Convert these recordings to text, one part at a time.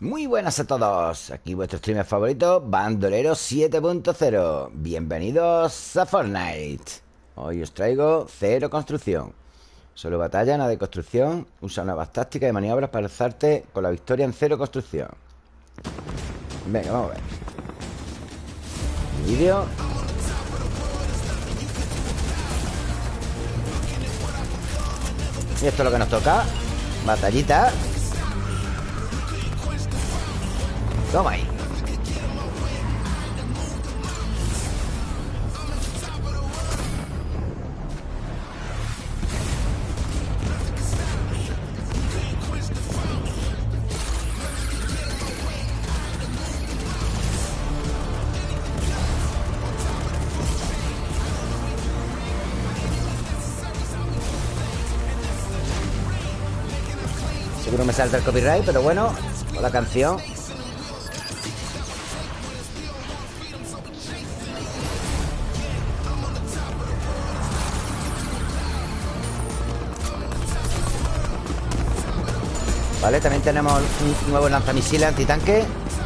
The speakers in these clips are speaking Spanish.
Muy buenas a todos, aquí vuestro streamer favorito, Bandolero 7.0 Bienvenidos a Fortnite. Hoy os traigo cero construcción. Solo batalla, nada de construcción. Usa nuevas tácticas y maniobras para alzarte con la victoria en cero construcción. Venga, vamos a ver. Vídeo. Y esto es lo que nos toca. Batallita Toma ahí. Seguro me salta el copyright, pero bueno, la canción También tenemos un nuevo lanzamisiles antitanque.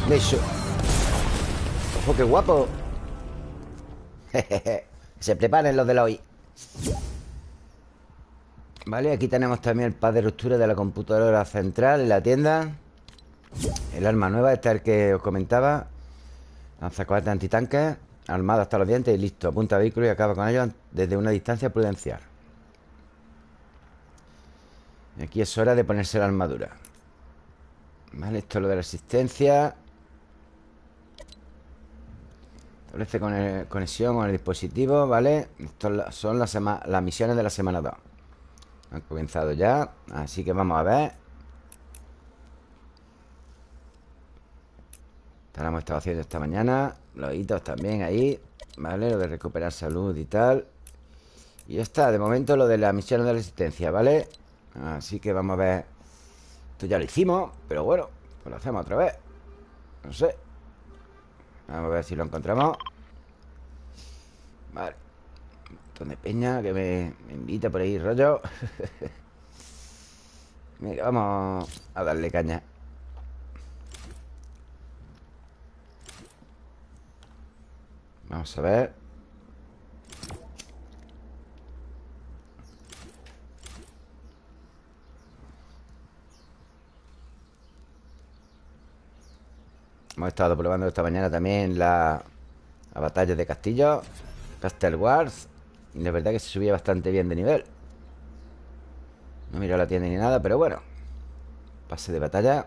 De Ojo, qué guapo. Se preparen los de la hoy. Vale, aquí tenemos también el pad de ruptura de la computadora central en la tienda. El arma nueva, este es el que os comentaba. Lanzacohetes antitanques Armado hasta los dientes y listo. Apunta vehículo y acaba con ellos desde una distancia prudencial. Aquí es hora de ponerse la armadura Vale, esto es lo de la resistencia Establece con conexión con el dispositivo, ¿vale? Estas son las, las misiones de la semana 2 Han comenzado ya Así que vamos a ver Esta la hemos estado haciendo esta mañana Los hitos también ahí ¿Vale? Lo de recuperar salud y tal Y ya está, de momento lo de las misiones de resistencia, ¿vale? Así que vamos a ver Esto ya lo hicimos, pero bueno Pues lo hacemos otra vez. No sé. Vamos a ver si lo encontramos. Vale. Un montón de peña que me, invita por ahí, rollo. Mira, vamos a darle caña. Vamos a ver Hemos estado probando esta mañana también la, la batalla de Castillo Castle Wars Y la verdad que se subía bastante bien de nivel. No miro la tienda ni nada, pero bueno Pase de batalla.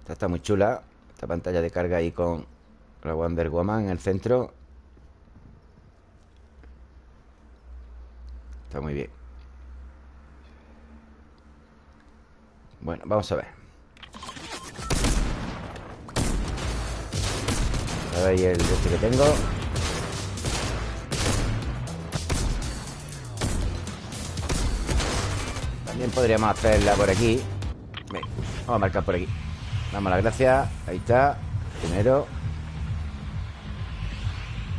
Esta está muy chula Esta pantalla de carga ahí con la Wonder Woman en el centro. Está muy bien Bueno, vamos a ver. A ver el este que tengo. También podríamos hacerla por aquí. Vamos a marcar por aquí. Damos las gracias. Ahí está. Primero.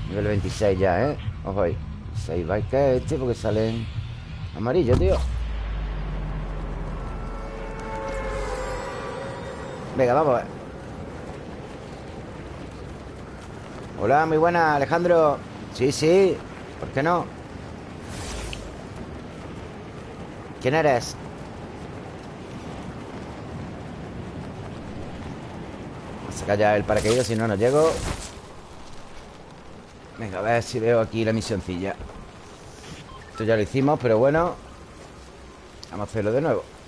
Nivel 26 ya, ¿eh? Ojo ahí. 6 bikes este porque salen amarillos, tío Venga, vamos a ver. Hola, muy buena, Alejandro. Sí, sí, ¿por qué no? ¿Quién eres? Vamos a sacar ya el paracaídas Si no, no llego. Venga, a ver si veo aquí la misioncilla. Esto ya lo hicimos, pero bueno Vamos a hacerlo de nuevo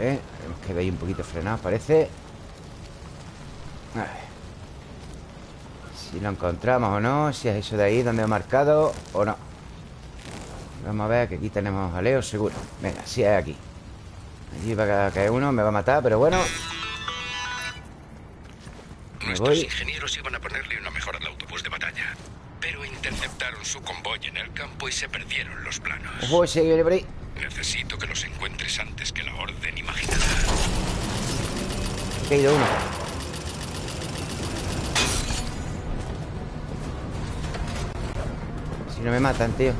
Hemos quedado ahí un poquito frenado, parece. A ver. Si lo encontramos o no Si es eso de ahí donde he marcado O no. Vamos a ver que aquí tenemos a Leo seguro. Venga, si es aquí. Allí va a caer uno, me va a matar, pero bueno. Nuestros ingenieros iban a ponerle una mejora al autobús de batalla Pero interceptaron su convoy en el campo y se perdieron los planos. Ojo, ese viene por ahí Necesito que los encuentres antes que la orden imaginada. He caído uno. Si no me matan, tío.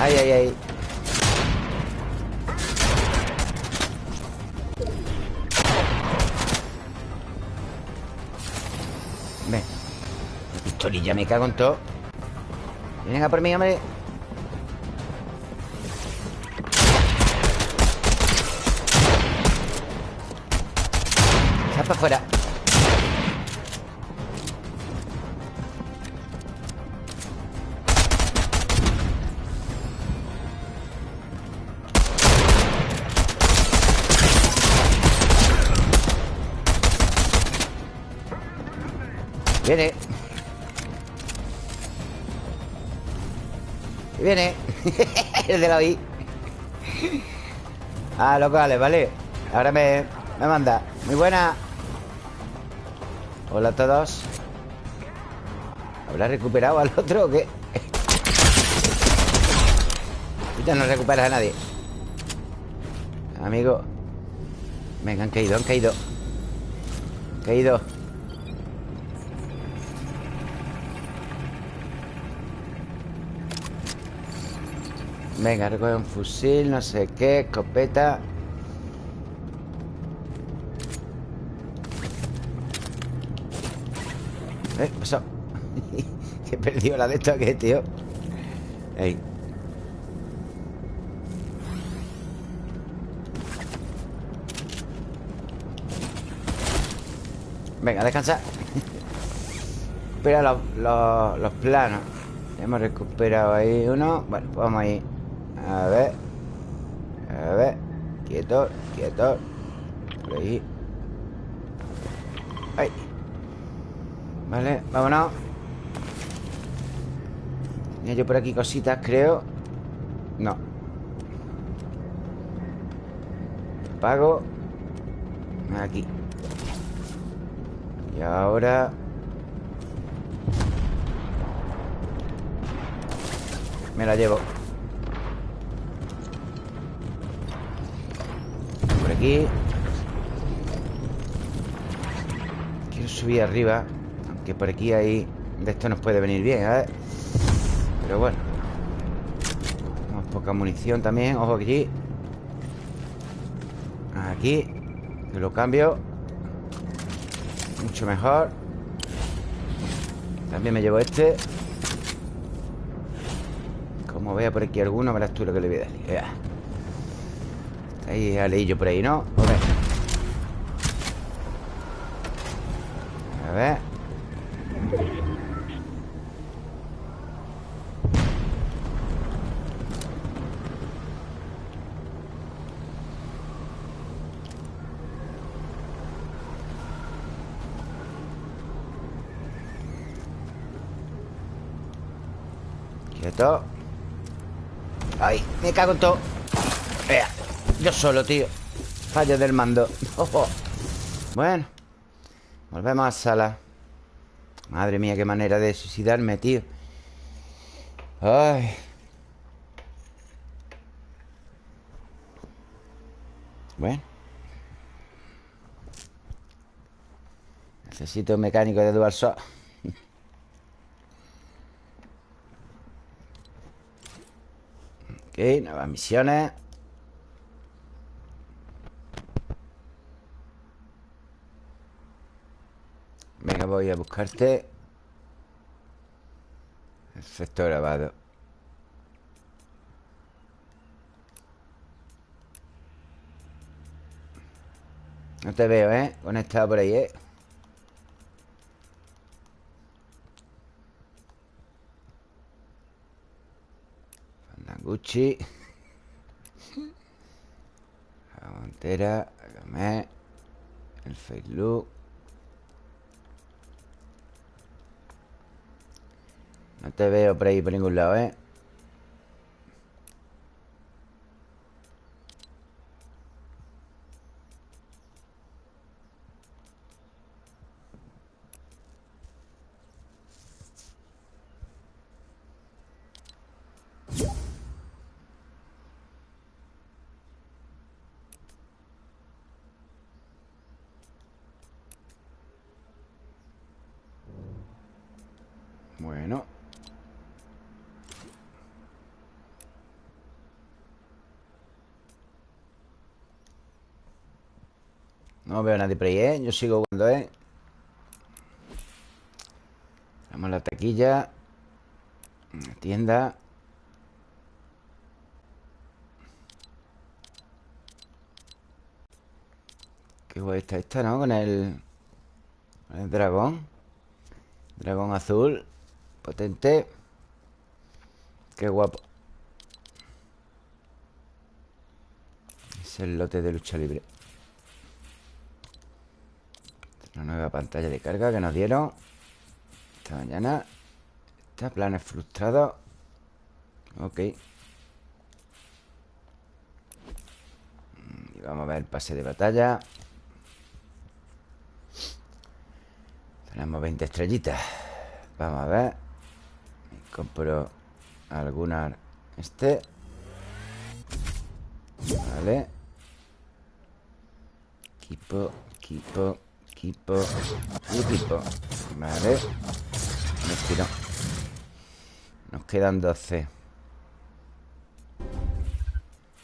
Ay, ay, ay. Ven. Pistolilla, me cago en todo. Vienen a por mí, hombre Afuera. Viene. Viene. El de la OI Ah, locales, vale. Ahora me, me manda. Muy buena Hola a todos. ¿Habrá recuperado al otro o qué? No recuperas a nadie. Amigo Venga, han caído, han caído. Han caído. Venga, recoge un fusil, no sé qué, escopeta Que perdido la de esto aquí, tío. Ahí Venga, descansa. Espera los, los, los planos. Hemos recuperado ahí uno. Bueno, pues vamos ahí. A ver. A ver. Quieto, quieto. Por ahí. Ahí. Vale, vámonos Tenía yo por aquí cositas, creo. No. Pago. Aquí. Y ahora Me la llevo. Quiero subir arriba Aunque por aquí hay De esto nos puede venir bien, ¿eh? Pero poca munición también. Ojo aquí. Aquí. Lo cambio. Mucho mejor. También me llevo este. Como vea por aquí alguno Verás tú lo que le voy a dar Ahí aleillo por ahí, ¿no? A A ver Quieto Ahí, me cago en todo yo solo, tío. Fallo del mando. Bueno Volvemos a sala. Madre mía, qué manera de suicidarme, tío. Ay. Bueno. Necesito un mecánico de dual shot Ok, nuevas misiones Venga, voy a buscarte Efecto grabado No te veo, ¿eh? Conectado por ahí, ¿eh? Fandangucci La montera El Facebook No te veo por ahí por ningún lado, ¿eh? Yo sigo jugando, ¿eh? Vamos a la taquilla. La tienda. Qué guay está esta, ¿no? Con el... Con el dragón. Dragón azul Potente. Qué guapo. Es el lote de lucha libre Una nueva pantalla de carga que nos dieron Esta mañana. Está planes frustrados. Ok. Y vamos a ver el pase de batalla. Tenemos 20 estrellitas. Vamos a ver. Compro alguna Este. Vale. Equipo, equipo, equipo Y equipo Vale. Me Nos quedan 12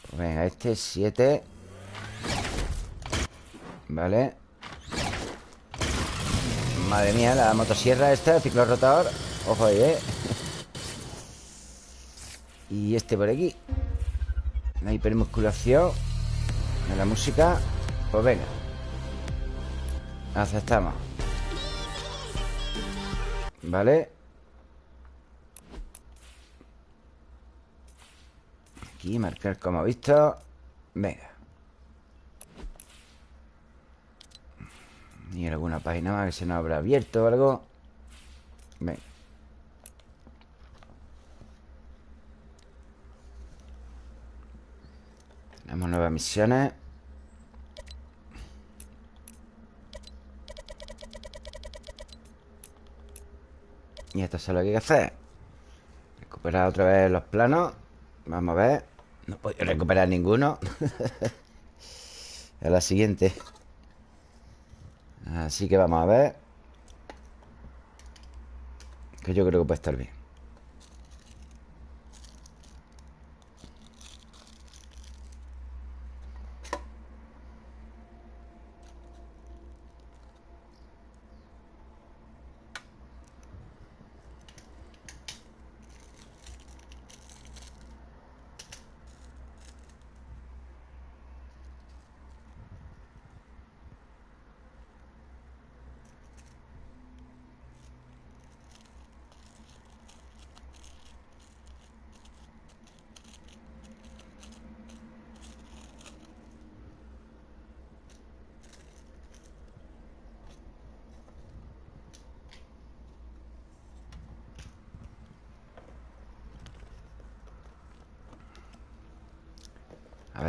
pues Venga, este es 7 Vale. Madre mía, la motosierra esta, el ciclo rotador Ojo ahí, ¿eh? Y este por aquí. La hipermusculación la música. Pues venga Aceptamos. Vale Aquí marcar como visto. Venga. Ni alguna página más que se nos habrá abierto o algo. Venga. Tenemos nuevas misiones Y esto es lo que hay que hacer. Recuperar otra vez los planos. Vamos a ver. No puedo recuperar ninguno. A la siguiente. Así que vamos a ver. Que yo creo que puede estar bien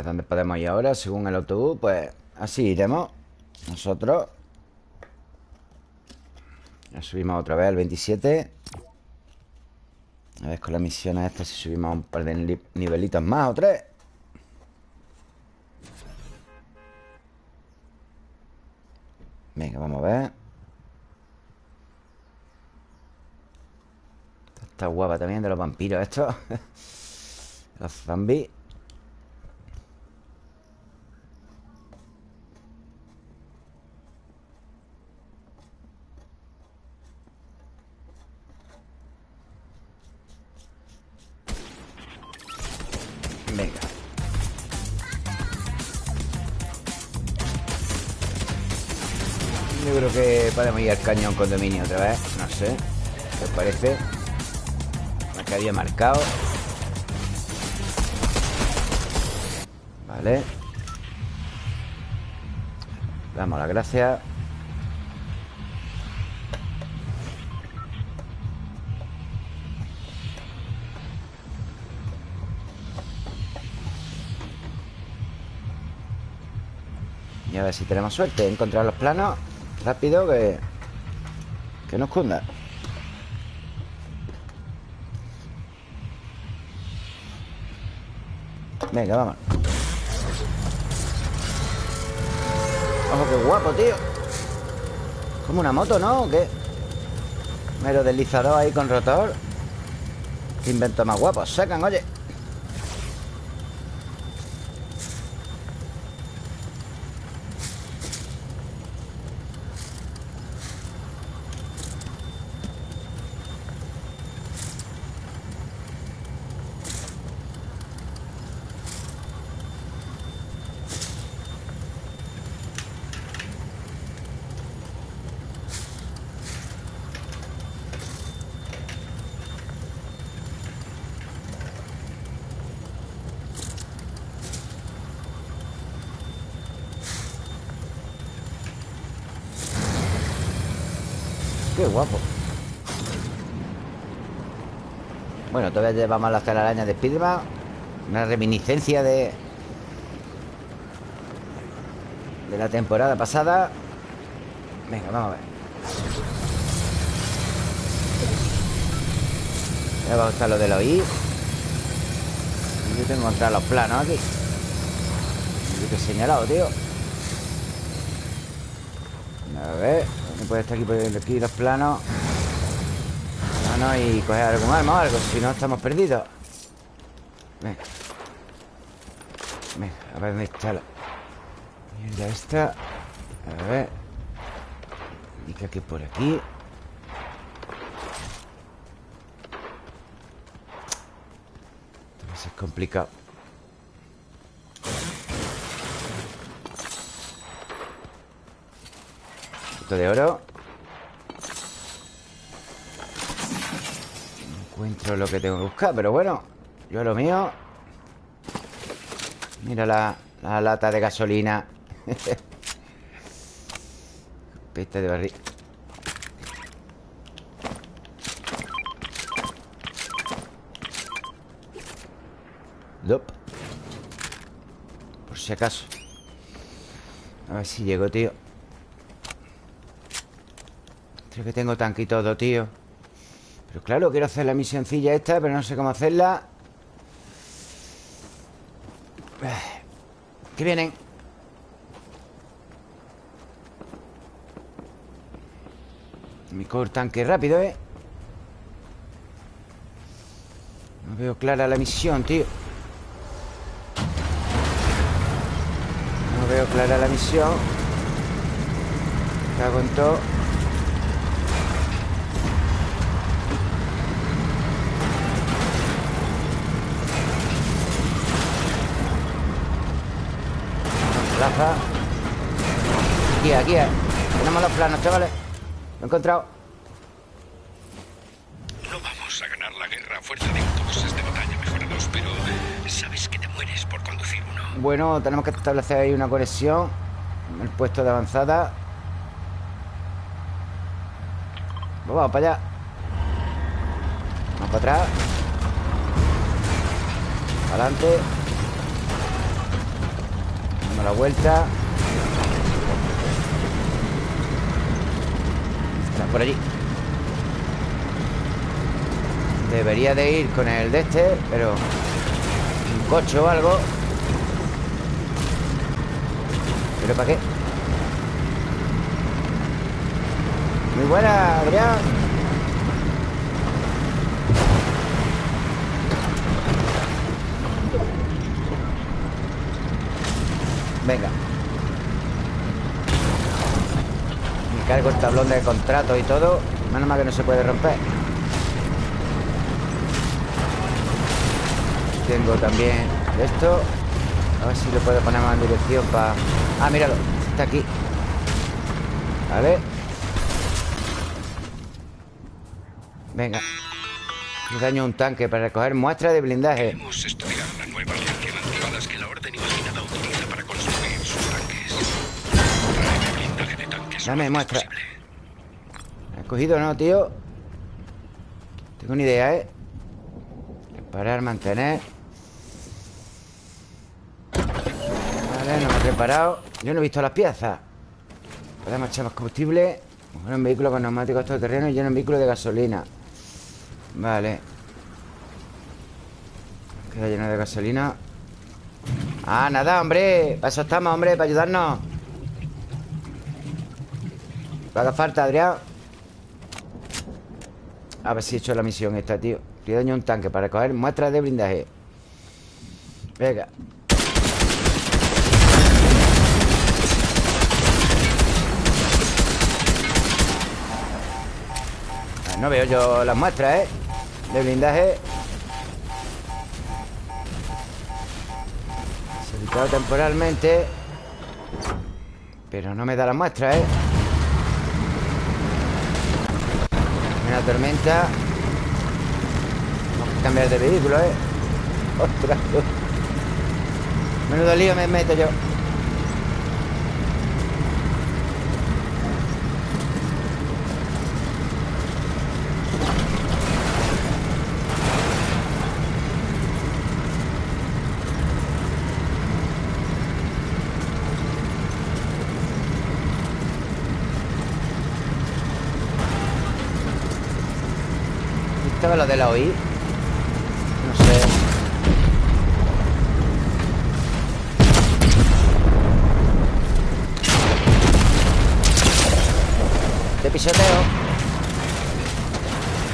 Ver dónde podemos ir ahora Según el autobús, pues así iremos. Nosotros Ya subimos otra vez al 27 A ver con la misión esta Si subimos un par de nivelitos más o tres. Venga, vamos a ver. Está guapa también de los vampiros estos Los zombies podemos ir al cañón condominio otra vez No sé ¿Qué os parece? Lo que había marcado. Vale. Damos las gracias. Y a ver si tenemos suerte Encontrar los planos. Rápido que... Que nos cunda Venga, vamos. Ojo, qué guapo, tío. Como una moto, ¿no? ¿O qué? Mero deslizador ahí con rotor. Qué invento más guapo. Sacan, oye Qué guapo Bueno, todavía llevamos las telarañas de Spiderman Una reminiscencia de De la temporada pasada. Venga, vamos a ver. Ya va a estar lo de los Yo tengo que encontrar los planos aquí. Yo te he señalado, tío. A ver puede estar aquí por aquí los planos no y coger algún arma o algo Si no, estamos perdidos. Venga. Venga, a ver dónde está la Mierda esta. A ver. Indica que por aquí. Esto va complicado. De oro Encuentro lo que tengo que buscar Pero bueno, yo lo mío. Mira la, la lata de gasolina. Peste de barril. Dop. Por si acaso. A ver si llego, tío. Creo que tengo tanque y todo, tío Pero claro, quiero hacer la misioncilla esta Pero no sé cómo hacerla ¿Qué vienen? Me cortan tanque rápido, ¿eh? No veo clara la misión, tío No veo clara la misión Cago en todo Plaza Aquí, aquí Tenemos los planos, chavales. Lo he encontrado. No vamos a ganar la guerra. A fuerza de autobuses de batalla mejorados Pero sabes que te mueres por conducir uno Bueno, tenemos que establecer ahí una conexión En el puesto de avanzada. Pues Vamos para allá. Vamos para atrás. Adelante la vuelta. Está por allí. Debería de ir con el de este Pero Un coche o algo. ¿Pero para qué? Muy buena, Adrián Venga. Me cargo el tablón de contrato y todo. Menos mal que no se puede romper. Tengo también esto. A ver si lo puedo poner más en dirección para... Ah, míralo. Está aquí. Vale. Venga. Daño un tanque para recoger muestra de blindaje Dame muestra. ¿Has cogido no, tío? Tengo una idea, ¿eh? Reparar, mantener. Vale, no me he reparado Yo no he visto las piezas. Podemos echar más combustible. Bueno, un vehículo con neumáticos terreno y lleno un vehículo de gasolina. Vale. Queda lleno de gasolina. Ah, nada, hombre. Para eso estamos, hombre, para ayudarnos haga falta, Adrián. A ver si he hecho la misión esta, tío. Estoy daño un tanque para coger muestras de blindaje. Venga. Ah, No veo yo las muestras, ¿eh? De blindaje. Se ha temporalmente. Pero no me da las muestras, ¿eh? Una tormenta. Vamos a cambiar de vehículo, ¿eh? Ostras Menudo lío me meto yo Estaba lo de la OI No sé. Te pisoteo.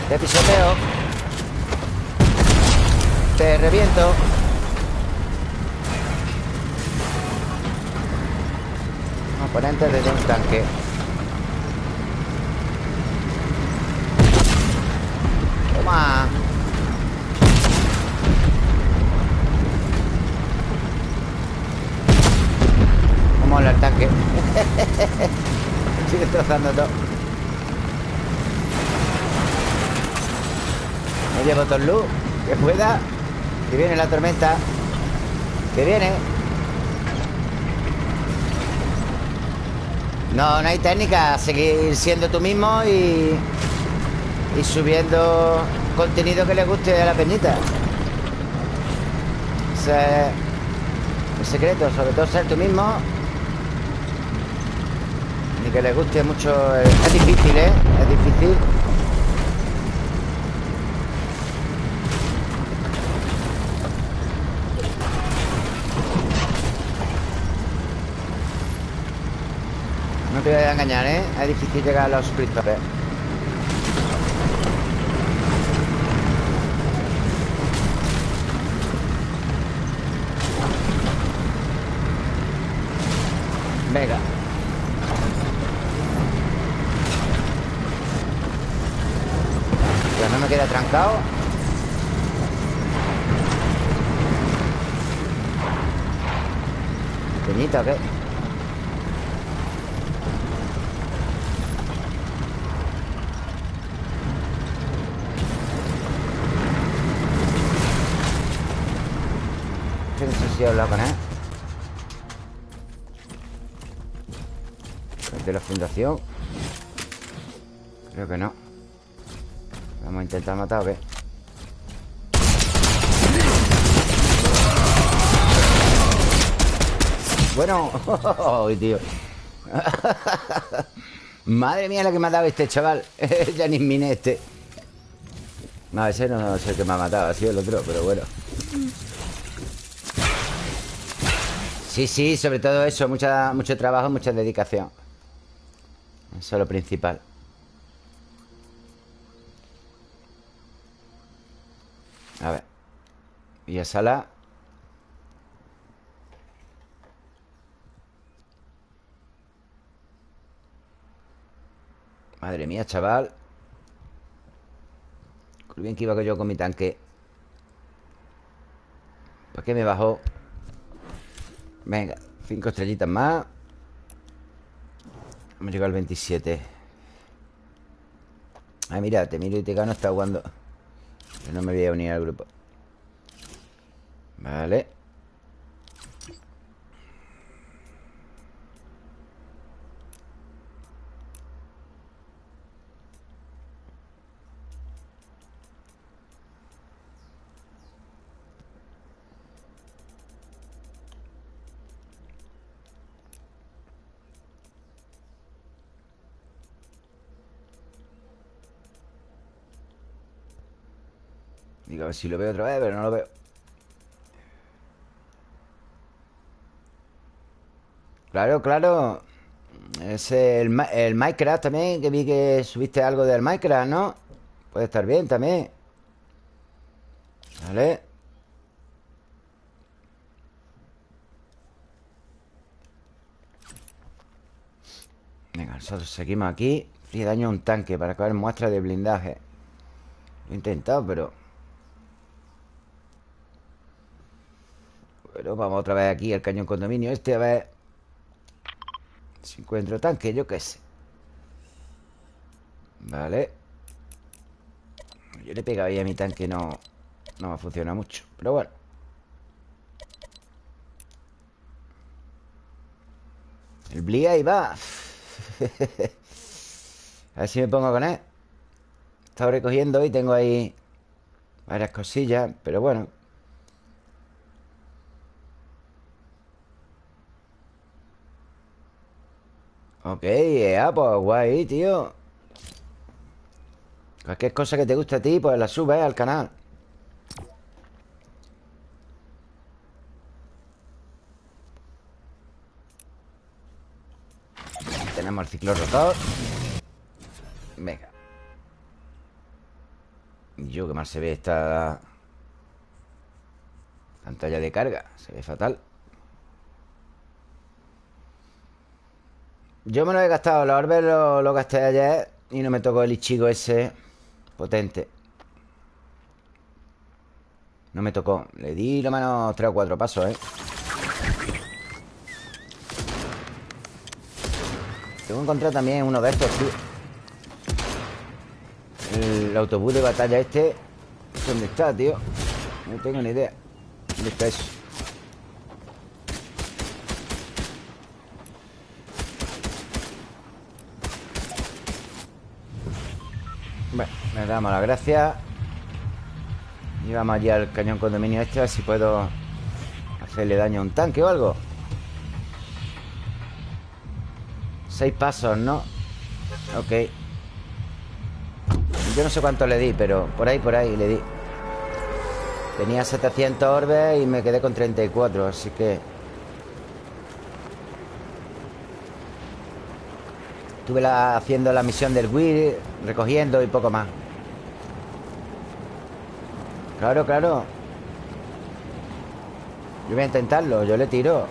Te pisoteo. Te reviento. Oponente desde un tanque Toma Vamos al tanque Todo. Me llevo todo luz Que pueda Que viene la tormenta Que viene. No, no hay técnica Seguir siendo tú mismo y... Y subiendo contenido que le guste a la peñita. Ese es el secreto Sobre todo ser tú mismo que le guste mucho Es difícil, ¿eh? Es difícil te voy a engañar, ¿eh? Es difícil llegar a los suscriptores Venga No trancado Pequeñito, ¿qué? si he hablado con él. De la fundación. Creo que no Vamos a intentar matar o qué Bueno tío. Madre mía la que me ha dado este chaval. Ya ni mine este. No, ese no es el que me ha matado Ha sido el otro, pero bueno. Sí, sí, sobre todo eso mucha, Mucho trabajo, mucha dedicación. Eso es lo principal A ver. Y a sala Madre mía, chaval. Bien que iba yo con mi tanque. ¿Para qué me bajó? Venga, cinco estrellitas más. Hemos llegado al 27 Ah, mira, te miro y te gano Está jugando Yo no me voy a unir al grupo. Vale Digo, a ver si lo veo otra vez, pero no lo veo. Claro, claro. Es el, el Minecraft también Que vi que subiste algo del Minecraft, ¿no? Puede estar bien también. Vale. Venga, nosotros seguimos aquí. Frío daño a un tanque para acabar muestra de blindaje. Lo he intentado, pero... Bueno, vamos otra vez aquí al cañón condominio Este a ver Si encuentro tanque, yo qué sé. Vale. Yo le he pegado ahí a mi tanque No, no me funciona mucho Pero bueno. El Bli ahí va. A ver si me pongo con él. He recogiendo y tengo ahí Varias cosillas Pero bueno Ok, ya, pues guay, tío. Cualquier cosa que te guste a ti, pues la subes al canal. Tenemos el ciclo rotor. Venga. Yo, que mal se ve esta Pantalla de carga Se ve fatal Yo me lo he gastado Los orbes lo, gasté ayer Y no me tocó el Ichigo ese Potente No me tocó Le di lo menos tres o cuatro pasos, ¿eh? Tengo que encontrar también uno de estos, tío El autobús de batalla este ¿Dónde está, tío? No tengo ni idea ¿Dónde está eso? Me damos la gracia. Y vamos allá al cañón condominio este A ver si puedo hacerle daño a un tanque o algo. Seis pasos, ¿no? Ok. Yo no sé cuánto le di, pero por ahí, por ahí le di. Tenía 700 orbes y me quedé con 34 Así que... Estuve haciendo la misión del Wii Recogiendo y poco más Claro, claro. Yo voy a intentarlo Yo le tiro.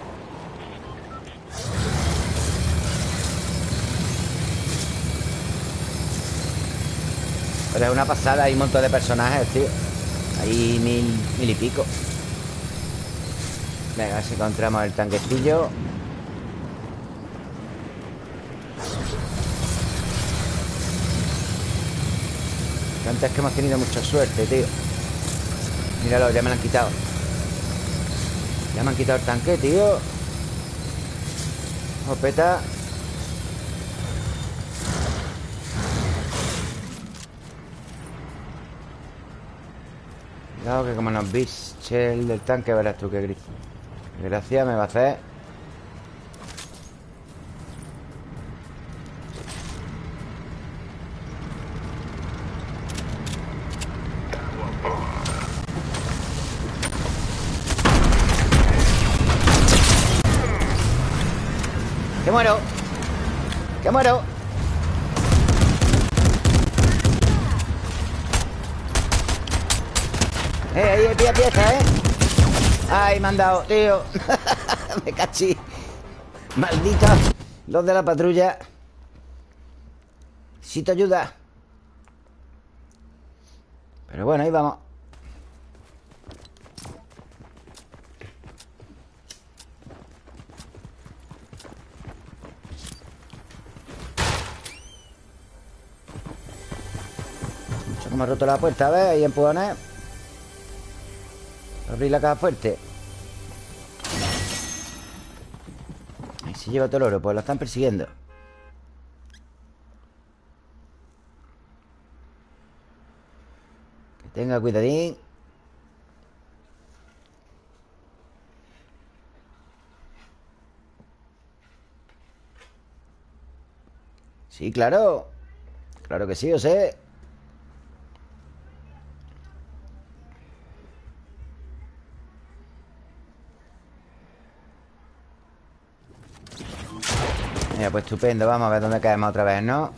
Pero es una pasada Hay un montón de personajes, tío. Hay mil, mil y pico. Venga, si encontramos el tanquecillo. Antes que hemos tenido mucha suerte, tío Míralo, ya me lo han quitado. Ya me han quitado el tanque, tío. Opeta Cuidado que como nos biche el del tanque Verás tú qué gris. Gracias, me va a hacer tío Me cachí Maldito Los de la patrulla. Te ayuda. Pero bueno, ahí vamos. Me ha roto la puerta, a ver, ahí empujones. Abrir la caja fuerte se lleva todo el oro Pues lo están persiguiendo. Que tenga cuidadín. Sí, claro. Claro que sí, yo sé Mira, pues estupendo Vamos a ver dónde caemos otra vez, ¿no?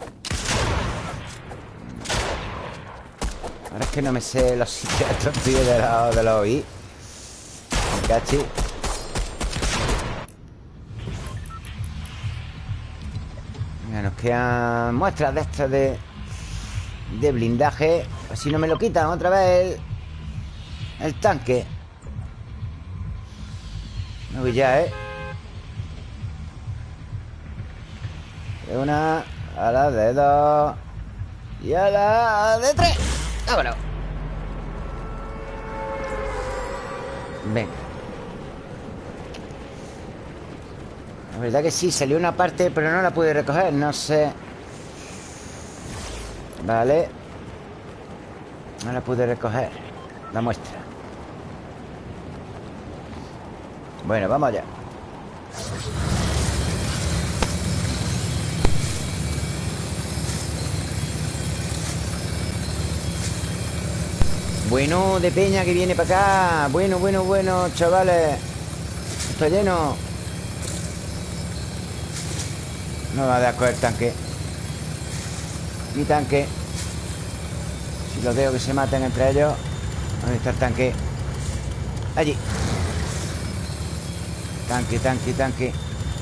Ahora es que no me sé los sitios estos tíos de los, de los. Cachi. Venga, nos quedan muestras de estas de, de blindaje. Así no me lo quitan otra vez el, el tanque. No ya, ¿eh? De una, a la de dos y a la de tres. Vámonos. Venga. La verdad que sí, salió una parte, pero no la pude recoger. No sé. Vale. No la pude recoger. La muestra. Bueno, vamos allá. Bueno, de peña que viene para acá. Bueno, bueno, bueno, chavales. Está lleno No va a dar el tanque. Mi tanque Si los veo que se maten entre ellos ¿Dónde está el tanque? Allí. Tanque, tanque, tanque.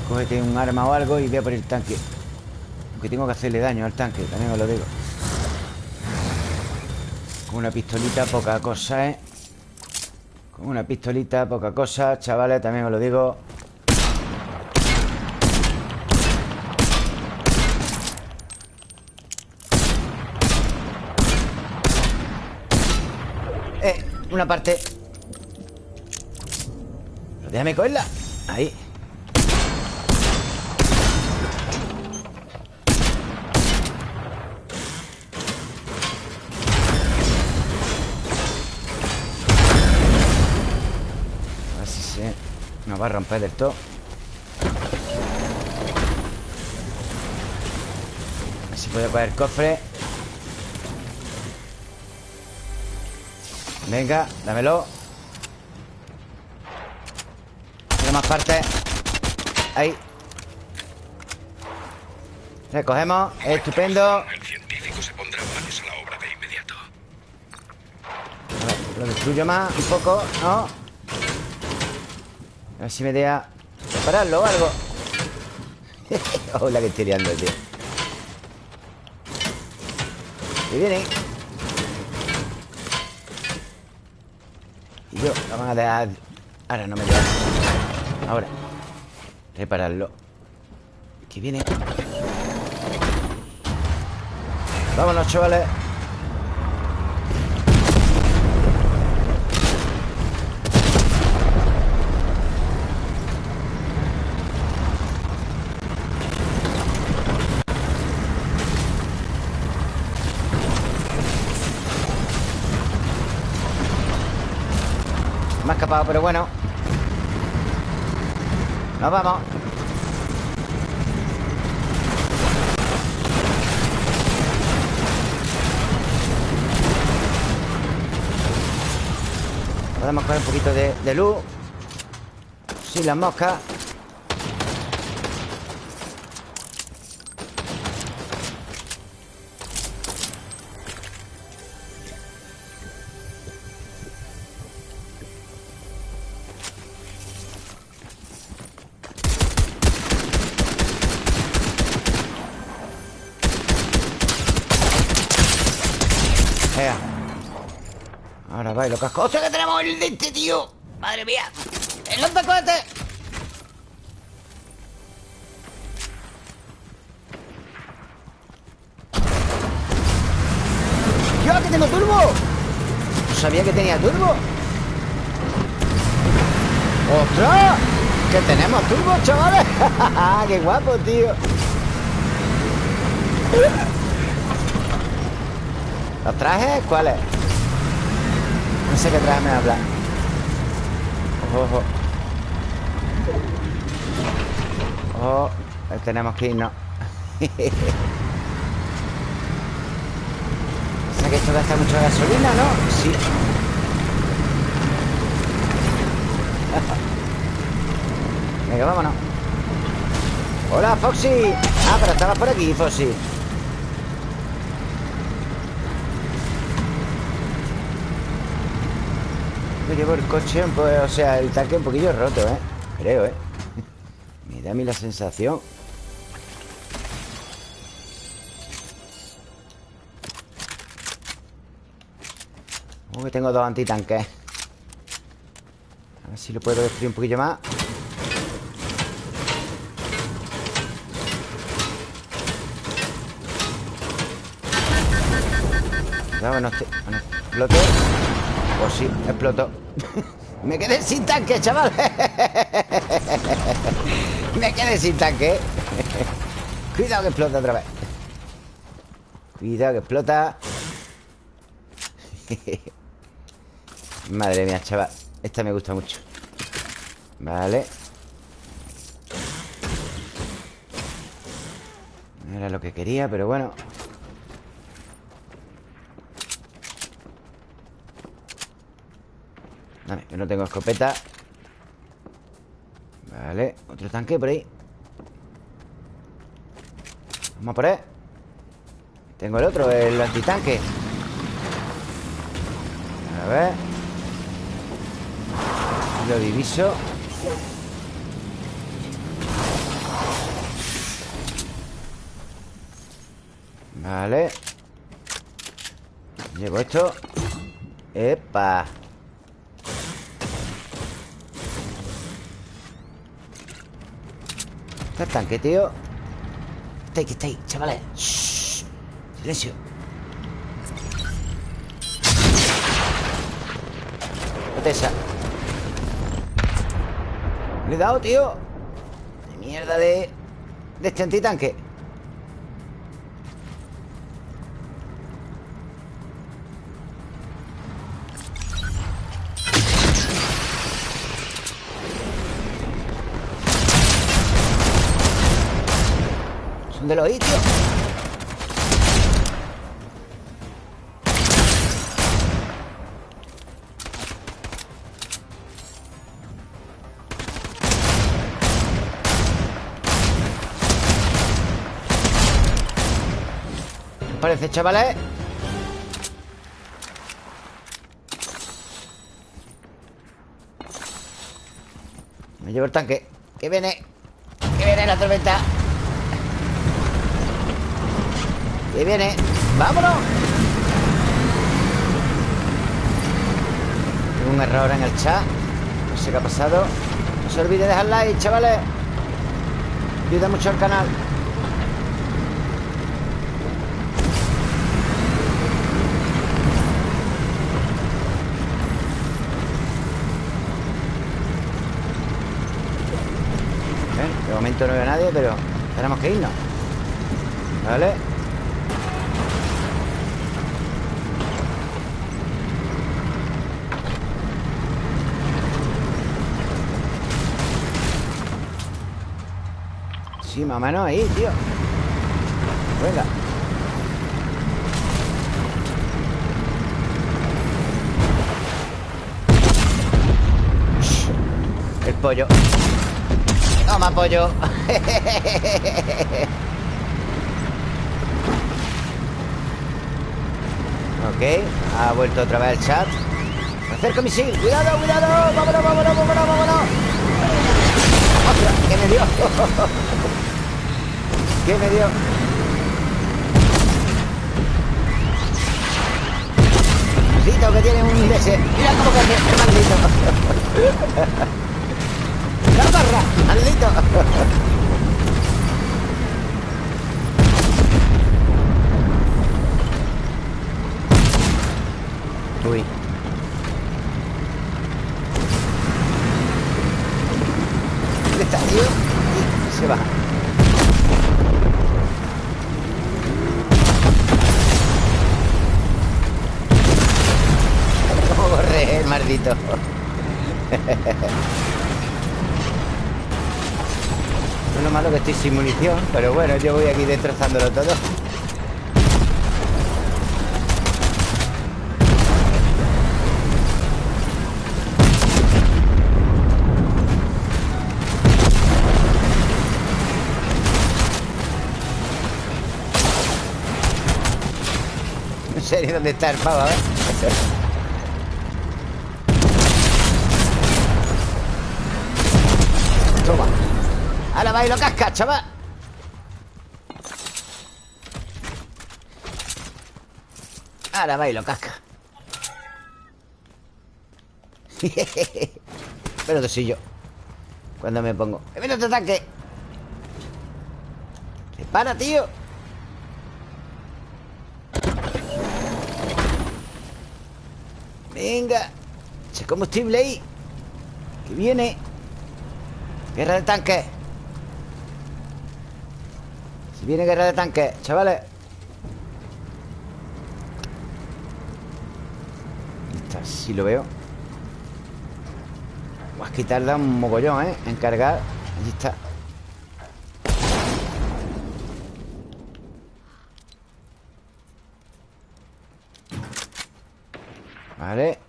Cógete un arma o algo y ve por el tanque. Aunque tengo que hacerle daño al tanque También os lo digo una pistolita, poca cosa, ¿eh? Con una pistolita, poca cosa Chavales, también os lo digo. Eh, una parte. Déjame cogerla. Ahí va a romper del todo. A ver si puedo coger el cofre. Venga, dámelo. Quiero más partes Ahí. Recogemos, estupendo. El científico se pondrá manos a la obra de inmediato. A ver, lo destruyo más un poco, ¿no? A ver si me deja Prepararlo o algo. Hola que estoy liando, tío. Y vienen Y yo, lo van a dejar. Ahora no me dejan. Ahora. Repararlo. Que viene. Vámonos, chavales pero bueno. Nos vamos. Podemos coger un poquito de, de luz. Sin las moscas el de este, tío! ¡Madre mía! ¡El lanzacohetes! ¡Yo, que tengo turbo! No sabía que tenía turbo ¡Ostras! ¡Que tenemos turbo, chavales! ¡Qué guapo, tío! ¿Los trajes? ¿Cuáles? Sé qué traje me habla. Ojo, ojo. Ojo. Tenemos que irnos. o sea que esto gasta mucha gasolina, ¿no? Sí. Venga, vámonos. Hola, Foxy. Ah, pero estabas por aquí, Foxy. Llevo el coche, pues, o sea, el tanque un poquillo roto, ¿eh? Creo, ¿eh? Me da a mí la sensación Como que tengo dos antitanques A ver si lo puedo destruir un poquillo más Cuidado, no, no explote Pues sí, explotó. Me quedé sin tanque, chaval. Me quedé sin tanque. Cuidado que explota otra vez. Cuidado que explota. Madre mía, chaval. Esta me gusta mucho. Vale. No era lo que quería, pero bueno No tengo escopeta. Vale, otro tanque por ahí. Vamos a por él. Tengo el otro, el antitanque. A ver. Lo diviso. Vale. Llevo esto. ¡Epa! Está el tanque, tío Está ahí, está ahí, chavales. Shh. Silencio. Esa Le he tío. De mierda de... De este antitanque Son de los tío parece, chavales? Me llevo el tanque. Que viene. Que viene la tormenta Que viene. ¡Vámonos! Un error en el chat. No sé qué ha pasado. No se olvide de dejar like, chavales. Ayuda mucho al canal. Momento no veo a nadie, pero tenemos que irnos. ¿Vale? Sí, más o menos ahí, tío. Venga El pollo. Toma, pollo. Ok, ha vuelto otra vez el chat. Acerca misil, cuidado, cuidado. Vámonos, vámonos, vámonos, vámonos. ¡Ostras! ¿Qué me dio? ¿Qué me dio? Maldito que tiene un DS Mira cómo que maldito ¡La barra! ¡Maldito! Uy. Maldito? es lo malo que estoy sin munición Pero bueno, yo voy aquí destrozándolo todo En serio, ¿dónde está el pavo? A ver va lo casca, chaval Ahora va casca Pero soy yo Cuando me pongo ¡Mira este tanque! ¡Se para, tío! Venga Ese combustible ahí Que viene Guerra de tanques Si viene guerra de tanques, chavales. Está, sí lo veo. Vas a quitarle un mogollón, ¿eh? En cargar. Allí está. Vale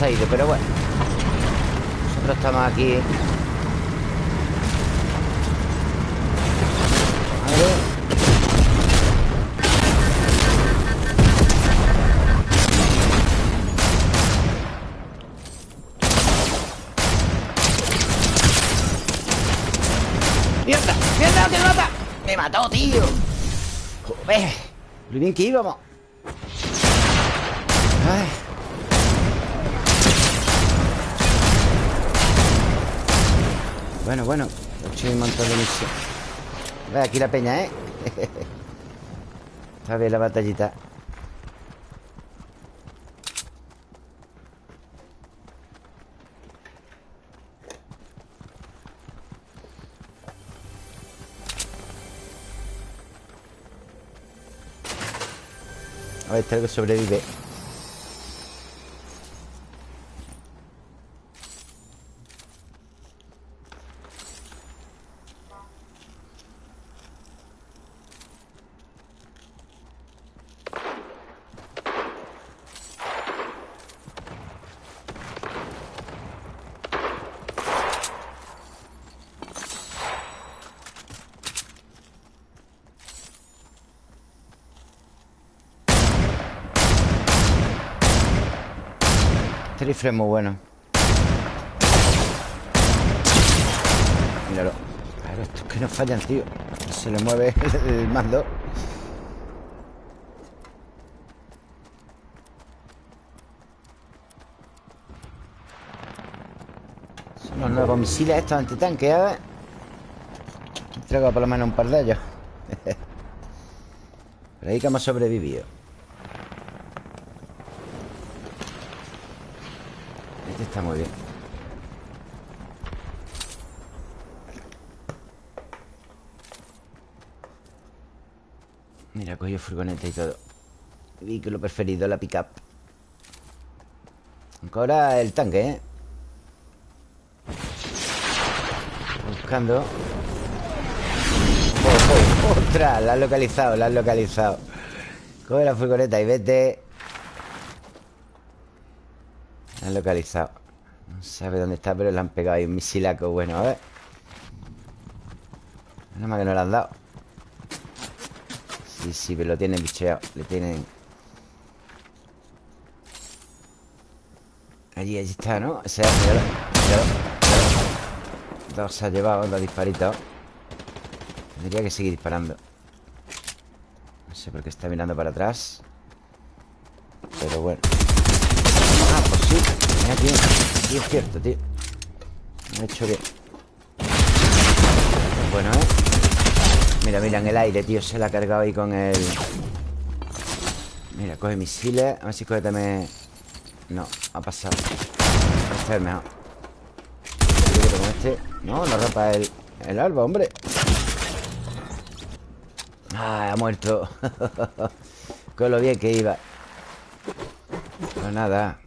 se ha ido, pero bueno Nosotros estamos aquí ¡Mierda! ¡Mierda! ¡Que me mata! ¡Me mató, tío! Joder Lo bien que íbamos Bueno, bueno He hecho un montón de misiones Ve aquí la peña, ¿eh? Está bien la batallita. A ver, este que sobrevive rifle es muy bueno. Míralo. Claro, estos que no fallan, tío. Se le mueve el mando. Son los nuevos misiles estos antitanques, ver Traigo por lo menos un par de ellos. Pero ahí que hemos sobrevivido muy bien. Mira, cogió furgoneta y todo. Vehículo preferido, la pickup. Ahora el tanque, ¿eh? Buscando. Oh, oh, ¡Ostras! La has localizado, la has localizado. Coge la furgoneta y vete. La han localizado no sabe dónde está, pero le han pegado ahí un misilaco bueno. A ver. Nada más que no le han dado. Sí, sí, pero lo tienen bicheado. Le tienen... Allí, allí está, ¿no? Ese, míralo, Dos se ha llevado, dos disparitos. Tendría que seguir disparando. No sé por qué está mirando para atrás. Pero bueno. Ah, pues sí. Mira, tío. Sí, es cierto, tío. Me ha hecho bien Bueno, ¿eh? Mira, mira, en el aire, tío Se la ha cargado ahí con el... Mira, coge misiles A ver si coge también... No, ha pasado. Este es mejor. No, no rompa el, el árbol, hombre. Ah, ha muerto. Con lo bien que iba. Pues nada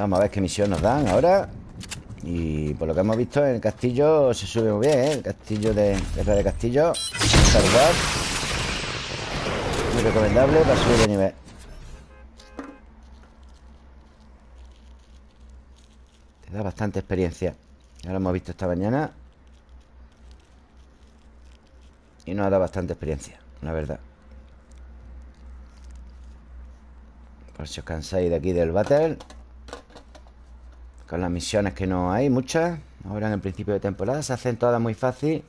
Vamos a ver qué misión nos dan ahora. Y por lo que hemos visto en el castillo Se sube muy bien, ¿eh? El castillo de Guerra de Castillo. Salvar Muy recomendable para subir de nivel. Te da bastante experiencia. Ya lo hemos visto esta mañana. Y nos ha dado bastante experiencia La verdad. Por si os cansáis de aquí del battle con las misiones que no hay, muchas Ahora en el principio de temporada Se hacen todas muy fácil.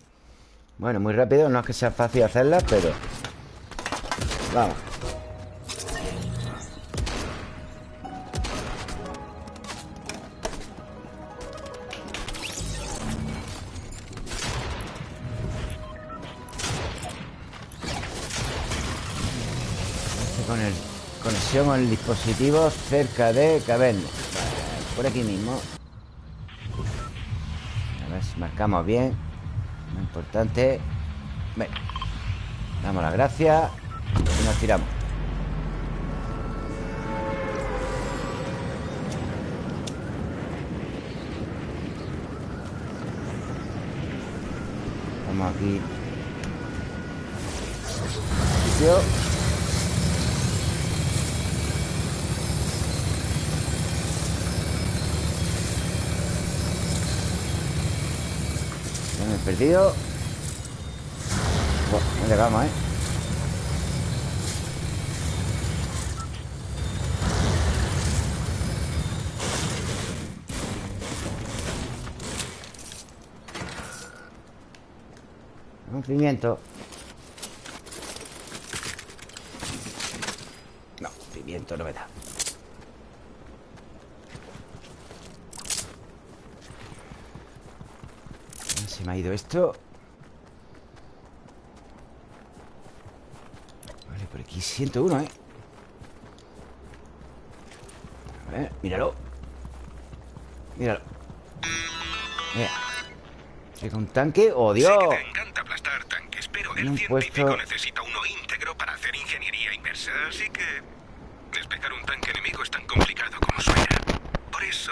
Bueno, muy rápido, no es que sea fácil hacerlas Pero Vamos. Con el conexión con el dispositivo cerca de Caverna por aquí mismo. A ver si marcamos bien. Muy importante. Venga Damos las gracias Y nos tiramos. Vamos aquí perdido No llegamos, ¿eh? Un pimiento No, pimiento no me da me ha ido esto. Vale, por aquí 101, ¿eh? A ver, míralo. Míralo. Mira. Llega un tanque, ¡oh Dios! Sé que te encanta aplastar tanques, pero el puesto... necesita uno íntegro para hacer ingeniería inversa Así que despejar un tanque enemigo es tan complicado como suena Por eso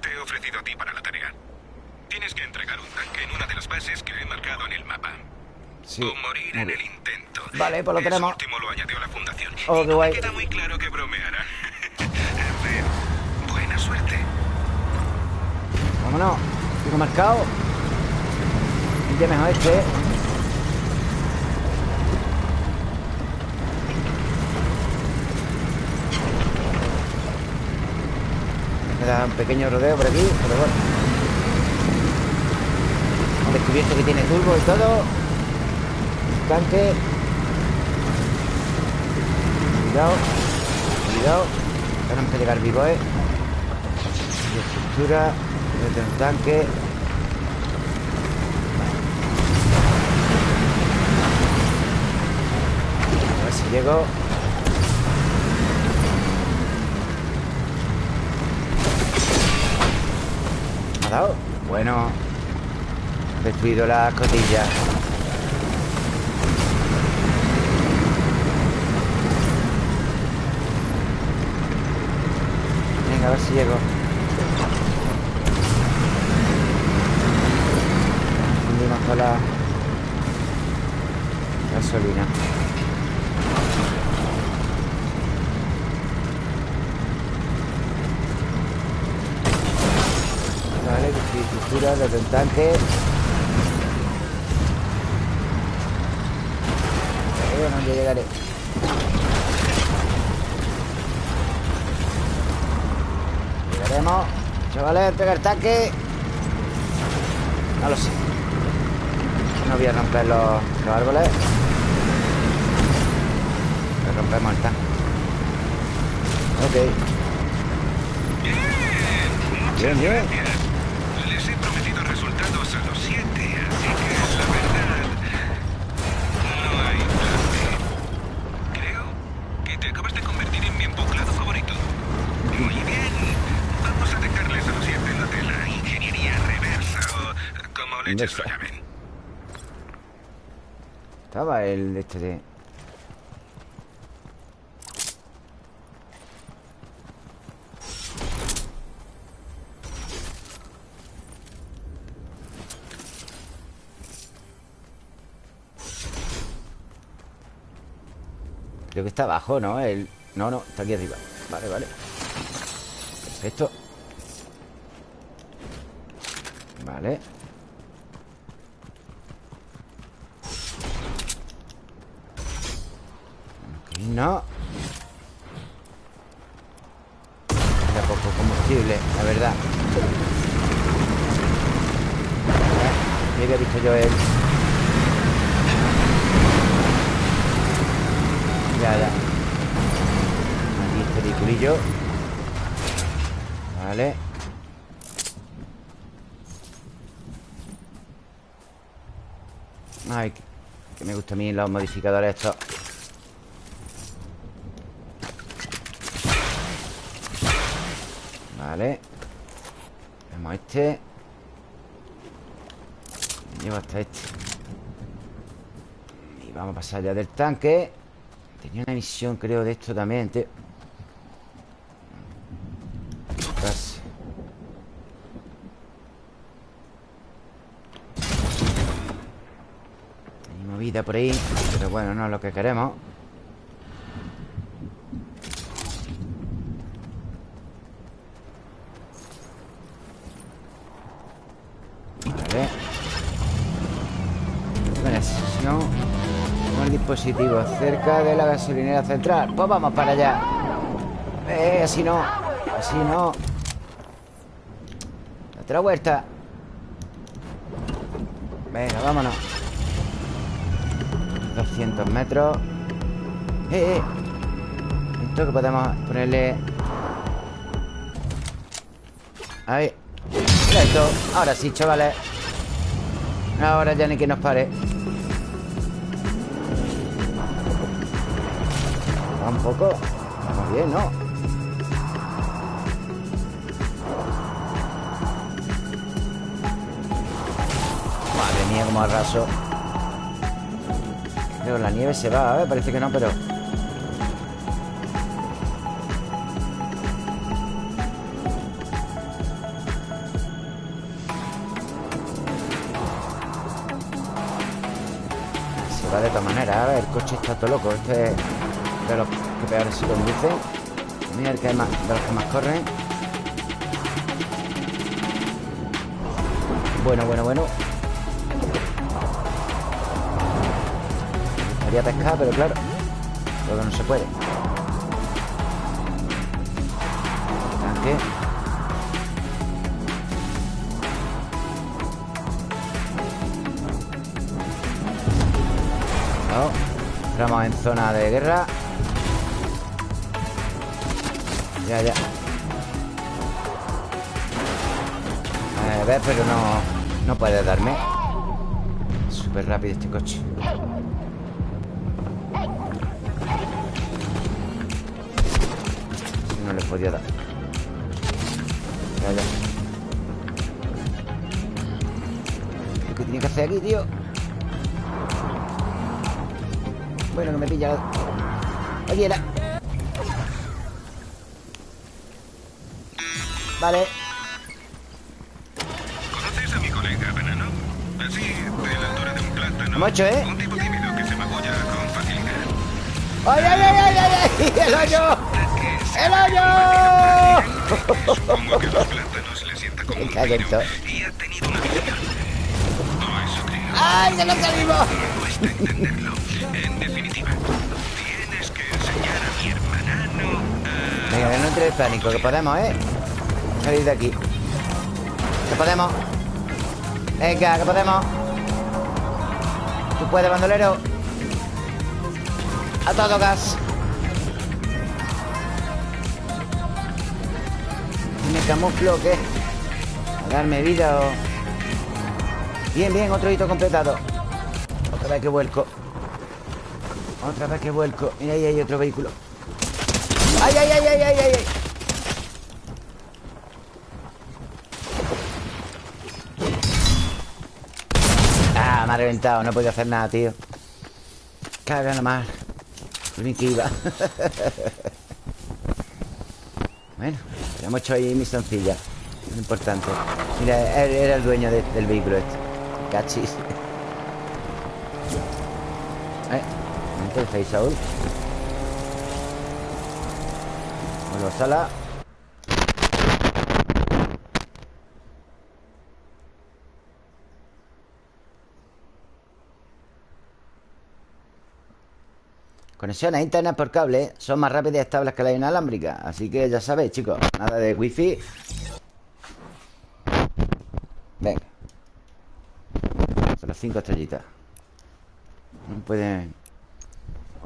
te he ofrecido a ti para la tarea Tienes que entregar un tanque en una de las bases que he marcado en el mapa. Sí. O morir en el intento. Vale, pues lo Eso tenemos. último lo añadió la fundación. Oh, y no me queda muy claro que. Buena suerte. Vámonos. Tengo marcado. Ya mejor este. Me da un pequeño rodeo por aquí, pero bueno descubierto que tiene turbo y todo Tanque. Cuidado Cuidado. Tenemos que llegar vivo, eh. Estructura Mete un tanque. A ver si llego. ¿Me ha dado? Bueno. Destruido la cotilla A ver si llego. Fundimos con la gasolina. Vale, estructura desde Chavales, pega el tanque. No lo sé. No voy a romper los, árboles. Le rompemos el tanque. Ok. Bien, bien, Lo llamen. Estaba el de este de... Creo que está abajo, ¿no? El... No, no, está aquí arriba. Vale, vale. Perfecto. Vale Aquí no Queda poco combustible, la verdad Ya había visto yo el... Ya, ya Aquí este vehiculillo Vale Ay, que me gustan a mí los modificadores estos Vale. Vemos este. Me llevo hasta este. Y vamos a pasar ya del tanque. Tenía una misión, creo, de esto también, tío. Hay movida por ahí Pero bueno, no es lo que queremos Vale Buena sesión dispositivo cerca de la gasolinera central. Pues vamos para allá. Eh, así no. Así no. Otra vuelta. Venga, vámonos. 200 metros. Eh, eh. Esto que podemos ponerle... Ahí. Mira esto. Ahora sí, chavales. Ahora ya ni que nos pare. un poco. Vamos bien, ¿no? Madre mía, como arraso. Pero la nieve se va, ¿eh? Parece que no, pero... Se va de todas maneras, a el coche está todo loco. Este de los que peor se conducen. Mira el que más, de los que más corren. Bueno, bueno, bueno. Gustaría pescar, pero claro, todo no se puede. Tanque. Entramos en zona de guerra Ya, ya A ver, pero no No puede darme Súper rápido este coche podía dar Ya, ya ¿Qué tiene que hacer aquí, tío? Bueno, que me pilla Oye, la... Vale. ¿Conoces a mi colega, Veneno? Así, de la altura de un plátano. Mucho, ¿eh? Un tipo tímido que se magulla con facilidad. ¡Ay, ay, ay, ay, ay! ay! ¡El hoyo! ¡El hoyo! Supongo que los plátanos le sienta como un y ha tenido una visión. No, eso creo. ¡Ay, que no salimos! Me cuesta entenderlo. En definitiva, tienes que enseñar a mi hermanano a... Venga, que no entre el pánico, que podemos, ¿eh? salir de aquí Que podemos Venga, que podemos Tú puedes, bandolero A todo gas camuflo o qué? A darme vida o... Bien, bien, otro hito completado. Otra vez que vuelco. Otra vez que vuelco. Mira, ahí hay otro vehículo. ¡Ay, ay, ay, ay, ay, ay! ay! me ha reventado. No he podido hacer nada, tío. Caga nomás. Ni que Hemos hecho ahí misioncilla Muy importante. Mira, era el dueño del vehículo este. Cachis Eh, entonces Saúl Vuelvo a sala Conexiones a internet por cable son más rápidas y estables que la inalámbrica. Así que ya sabéis, chicos Nada de wifi. Venga. Son las cinco estrellitas. No pueden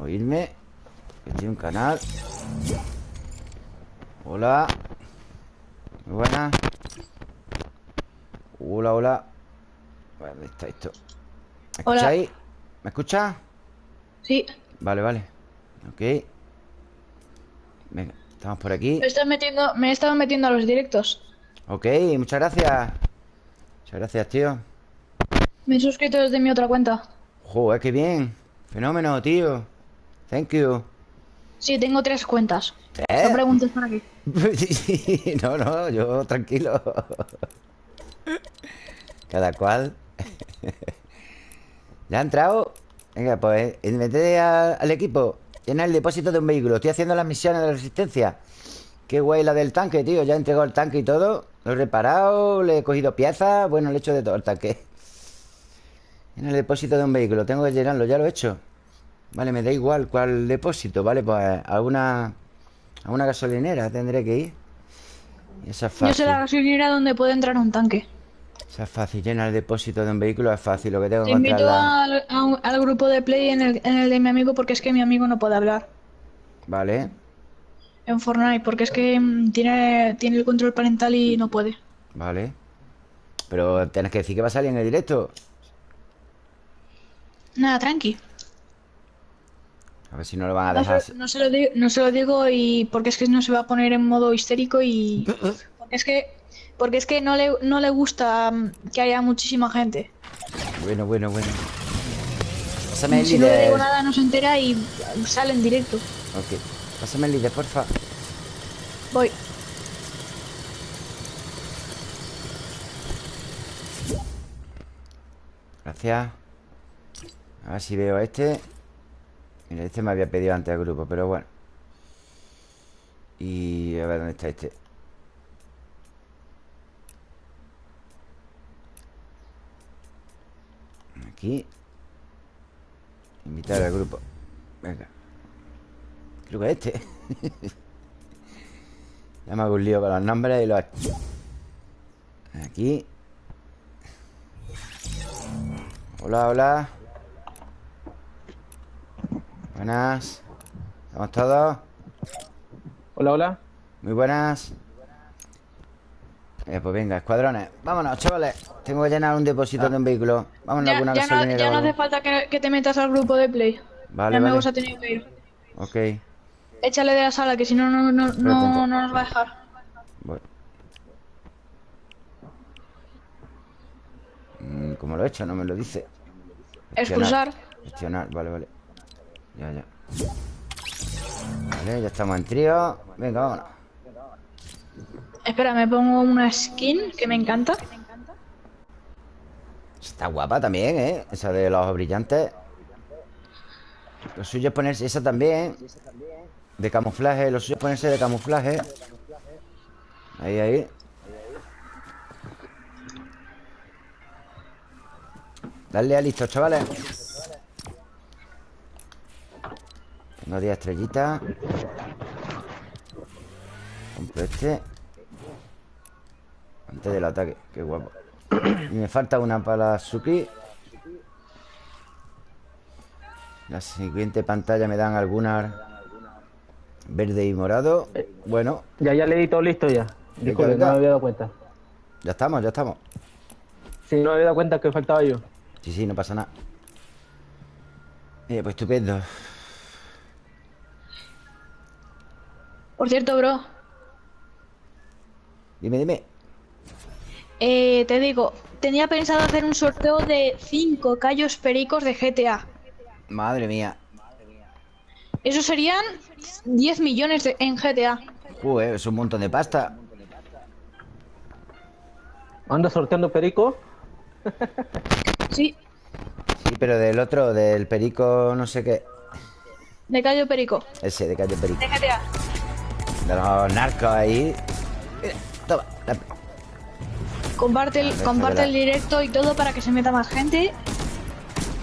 oírme Estoy un canal. Hola. Muy buenas Hola, hola ¿Dónde está esto? ¿Me escucháis? ¿Me escucha? Sí Vale, vale. Ok. Venga, estamos por aquí. Me, metiendo, me he estado metiendo a los directos. Ok, muchas gracias. Muchas gracias, tío. Me he suscrito desde mi otra cuenta. Joder, qué bien. Fenómeno, tío. Thank you. Sí, tengo tres cuentas. ¿Eh? No preguntes para qué No, no, yo tranquilo. Cada cual. ¿Ya ha entrado? Venga, pues mete al equipo Llena el depósito de un vehículo. Estoy haciendo las misiones de resistencia. Qué guay la del tanque, tío. Ya he entregado el tanque y todo. Lo he reparado, le he cogido piezas. Bueno, le he hecho de todo el tanque. En el depósito de un vehículo. Tengo que llenarlo, ya lo he hecho. Vale, me da igual cuál depósito Vale, pues a una A una gasolinera tendré que ir. Esa es Yo sé la gasolinera donde puede entrar un tanque es fácil, llenar el depósito de un vehículo es fácil. Lo que tengo que Te invito al, al, grupo de play en el, en el de mi amigo porque es que mi amigo no puede hablar. Vale. En Fortnite, porque es que mm, tiene, tiene el control parental y no puede. Vale. Pero tienes que decir que va a salir en el directo. Nada, tranqui. A ver si no lo van a dejar. No se, lo digo, no se lo digo y porque es que no se va a poner en modo histérico y. Porque es que porque es que no le, no le gusta mm, que haya muchísima gente. Bueno, bueno, bueno. Pásame el si líder. no le digo nada, no se entera y sale en directo. Ok. Pásame el líder, porfa. Voy. Gracias. A ver si veo a este. Mira, este me había pedido antes al grupo, pero bueno. Y a ver dónde está este. Aquí Invitar al grupo. Venga. Creo que es este. Ya me hago un lío con los nombres y los... Aquí. Hola, hola. Buenas. ¿Estamos todos? Hola, hola. Muy buenas eh, pues venga, escuadrones. Vámonos, chavales. Tengo que llenar un depósito de un vehículo. Vámonos a alguna ya no, ya no hace falta que, te metas al grupo de play. Vale, ya vale. me tenido que ir. Ok. Échale de la sala, que si no, no, no, no, nos va a dejar. Voy mm, ¿Cómo lo he hecho? No me lo dice. Expulsar. Gestionar, vale, vale. Ya, ya. Vale, ya estamos en trío. Venga, vámonos Espera, me pongo una skin que me encanta. Está guapa también, ¿eh? Esa de los ojos brillantes. Lo suyo es ponerse esa también. De camuflaje. Lo suyo es ponerse de camuflaje. Ahí, ahí. Dale a listo, chavales. Tengo 10 estrellitas. Compro este. Antes del ataque, qué guapo. Y me falta una para Suki La siguiente pantalla me dan algunas. Verde y morado. Bueno. Ya, ya le di todo listo ya. Disculpe, no me había dado cuenta. Ya estamos, ya estamos. Sí, no me había dado cuenta que faltaba yo. Sí, sí, no pasa nada. Mira, pues estupendo. Por cierto, bro. Dime, dime eh, te digo, tenía pensado hacer un sorteo de 5 callos pericos de GTA. Madre mía. Eso serían 10 millones de- en GTA. Joder, es un montón de pasta. Anda sorteando perico. Sí, Sí, pero del otro, del perico, no sé qué. de callo perico. Ese, de calle perico. De GTA. De los narcos ahí. Mira, toma. la- Comparte el, comparte el directo y todo para que se meta más gente.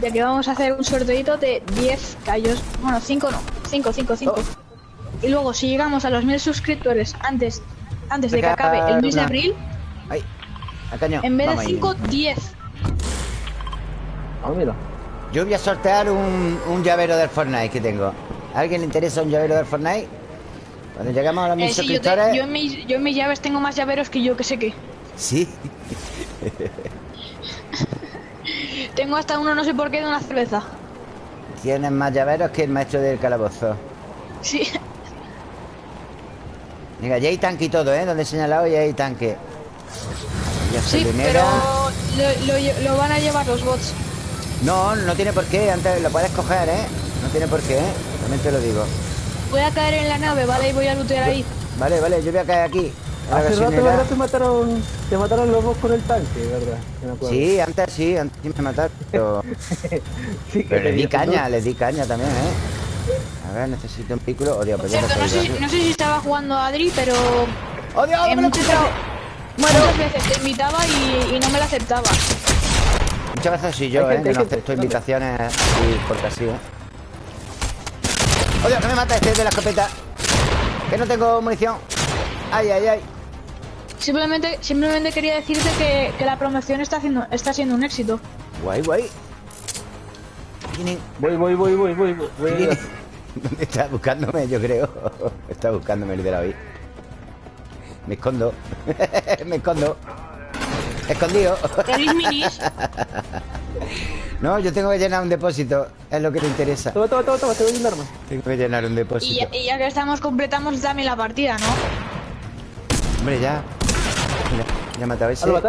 Ya que vamos a hacer un sorteito de 10 callos. Bueno, 5 no. 5, 5, 5. Oh. Y luego, si llegamos a los 1000 suscriptores antes, antes de que acabe el mes de abril, Ay, a caño. en vez de Vamos ahí. 5, 10. Ah, mira. Yo voy a sortear un, un llavero del Fortnite que tengo. ¿A alguien le interesa un llavero del Fortnite? Cuando llegamos a los mil Eh, sí, yo, te- suscriptores. yo en mis, yo en mis llaves tengo más llaveros que yo que sé que. Sí. Tengo hasta uno, no sé por qué, de una cerveza. Tienes más llaveros que el maestro del calabozo. Sí. Venga, ya hay tanque y todo, ¿eh? Donde he señalado ya hay tanque. Ya Sí, pero lo, lo lle- lo van a llevar los bots. No, no tiene por qué. Antes lo puedes coger, ¿eh? No tiene por qué, ¿eh? También te lo digo. Voy a caer en la nave, ¿vale? Y voy a lootear ahí. Vale, vale, yo voy a caer aquí. Hace rato. ¿verdad? Te mataron, te mataron los dos con el tanque, ¿verdad? Sí, antes sí, antes sí me mataron. Pero, Sí, que pero le di caña, le di caña también, ¿eh? A ver, necesito un vehículo. Oh, Dios, Por pues ya cierto, no sé, si- he no sé si estaba jugando a Adri, pero ¡Oh, Dios! en me lo muchas, quito! muchas veces te invitaba y, y no me la aceptaba. Muchas veces soy yo, Hay ¿eh? gente, Que no gente. acepto invitaciones así porque así, ¿eh? ¡Oh, Dios, que me mata este de la escopeta! Que no tengo munición. ¡Ay, ay, ay! Simplemente, simplemente quería decirte que, que la promoción está haciendo, está siendo un éxito. Guay, guay. Vienen. Voy, voy, voy, voy, voy. voy. ¿Dónde está buscándome? Yo creo. Está buscándome el de la hoy. Me escondo. me escondo. Escondido. No, yo tengo que llenar un depósito. Es lo que te interesa. Toma, toma, toma, toma, te voy a llenarme. Tengo que llenar un Y depósito. ya, y ya que estamos, completamos también la partida, ¿no? Hombre, ya. Mira, ya he matado a Ah, ese. lo.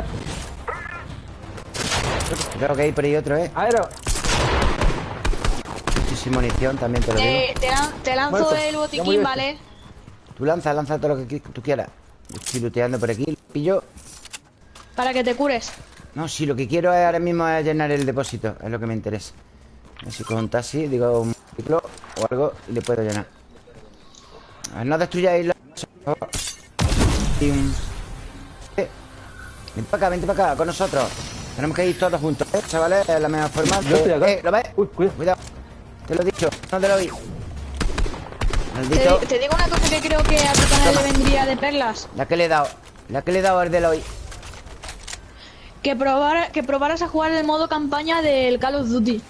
Creo que hay por ahí otro, ¿eh? Era. Y sin munición también te lo digo. Te, te lan- te lanzo Muerto. el botiquín, este. ¿vale? Tú lanza, lanza todo lo que tú quieras. Yo estoy looteando por aquí, lo pillo. Para que te cures. No, si lo que quiero es ahora mismo es llenar el depósito. Es lo que me interesa. A ver si con un taxi, digo un ciclo o algo y le puedo llenar. A ver, no destruyáis la... Y un... Vente para acá, vente para acá, con nosotros. Tenemos que ir todos juntos, ¿eh, chavales? Es la mejor forma. Yo estoy acá. Eh, ¿Lo ves? Uy, cuidado. Cuidado. Te lo he dicho, no te lo oí. Te, Maldito. te digo una cosa que creo que a tu canal le vendría de perlas. La que le he dado. La que le he dado al de hoy. Que, probara, que probaras a jugar el modo campaña del Call of Duty.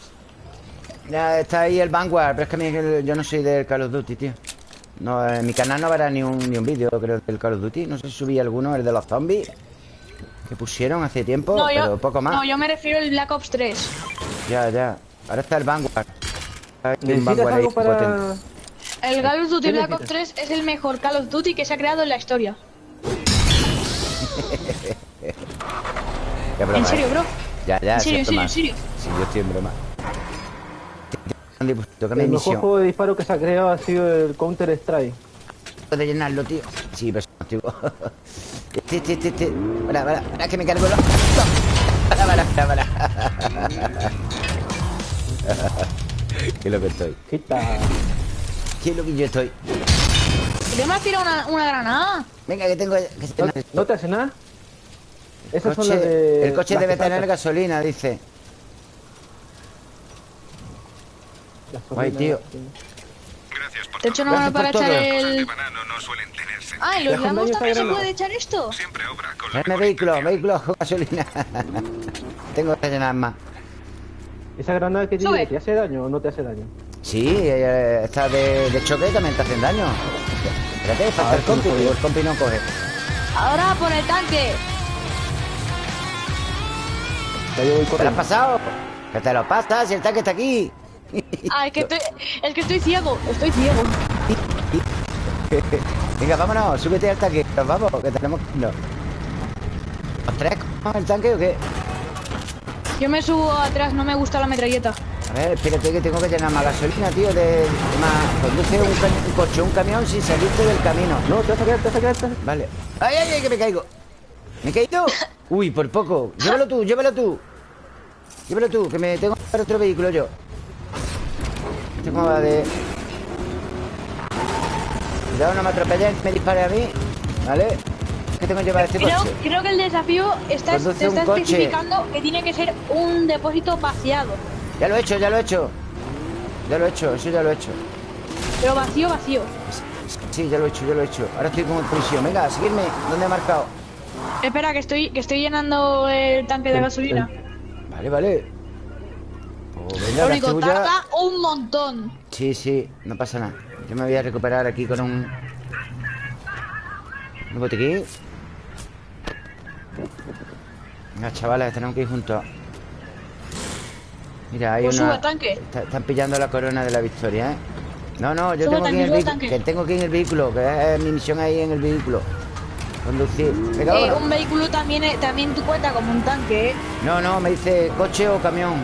Ya está ahí el Vanguard, pero es que a mí- yo no soy del Call of Duty, tío. No, en mi canal no verá ni un, ni un vídeo, creo, del Call of Duty. No sé si subí alguno, el de los zombies. Que pusieron hace tiempo, No, pero yo, poco más. no, yo me refiero al Black Ops 3. Ya, ya. Ahora está el Vanguard. Hay un ¿Necesitas Vanguard ahí algo para...? potente. El Call of Duty ¿Qué Black? Ops 3 es el mejor Call of Duty que se ha creado en la historia. En serio, ¿eh? bro. Ya, ya, En sí, serio, en serio, en serio. Sí, yo estoy en broma. Tócame El mejor juego de disparo que se ha creado ha sido el Counter Strike. de llenarlo, tío. Sí, pero tío. Este, este, este, este. Para, para, para, que me cargo lo. Para, para, para, para. Qué loco estoy. Quita. Qué loco yo estoy. ¿Qué me has tirado una, una granada? Venga, que tengo. Que ¿No, no te hace nada? el Esas son coche, las de... el coche las debe que tener gasolina, dice. Las Guay, tío. Gracias por Te he hecho todo. una Gracias para echar el... Ah, ¿y los lamos también se puede echar esto? Siempre obra con la vehículo, vehículo con gasolina. tengo que llenar más. ¿Esa granada que tiene te hace daño o no te hace daño? Sí, eh, esta de, de choque también te hacen daño. Espérate, falta Ah, el sí, no compi, sabía. el compi no coge. Ahora por el tanque. Ya yo voy ¿Te lo has pasado? Que te lo pasas, si el tanque está aquí. Ah, es que estoy, es que estoy ciego, estoy ciego. Venga, vámonos, súbete al tanque. Nos vamos, que tenemos que irnos. ¿Los tres con el tanque o qué? Yo me subo atrás, no me gusta la metralleta. A ver, espérate que tengo que llenar más gasolina, tío. De, de más. Conduce un, coche, un camión sin salirte del camino. No, te vas a quedar, te vas a quedar. te vas a- Vale. ¡Ay, ay, ay! Que me caigo. ¿Me he caído? Uy, por poco. Llévalo tú, llévalo tú. Llévalo tú, que me tengo que otro vehículo yo. Cómo va de. Cuidado, no me atropellen, me dispare a mí. ¿Vale? Que tengo que llevar este Creo, coche. creo que el desafío está, Conduce te está coche. especificando que tiene que ser un depósito vaciado. Ya lo he hecho, ya lo he hecho. Ya lo he hecho, eso ya lo he hecho. Pero vacío, vacío. Sí, ya lo he hecho, ya lo he hecho. Ahora estoy como en prisión. Venga, a seguirme. ¿Dónde he marcado? Espera, que estoy, que estoy llenando el tanque de gasolina. Vale, vale. Venga, Lo único, tuya. tarda un montón. Sí, sí, no pasa nada. Yo me voy a recuperar aquí con un... Un botiquín. Venga, chavales, tenemos que ir juntos. Mira, hay Pues una... tanque. Está- están pillando la corona de la victoria, ¿eh? No, no, yo Sube, tengo que ir en el. Que tengo que ir en el vehículo, que es mi misión ahí en el vehículo. Conducir. Venga, Eh, un vehículo también, también tú cuenta como un tanque, ¿eh? No, no, me dice coche o camión.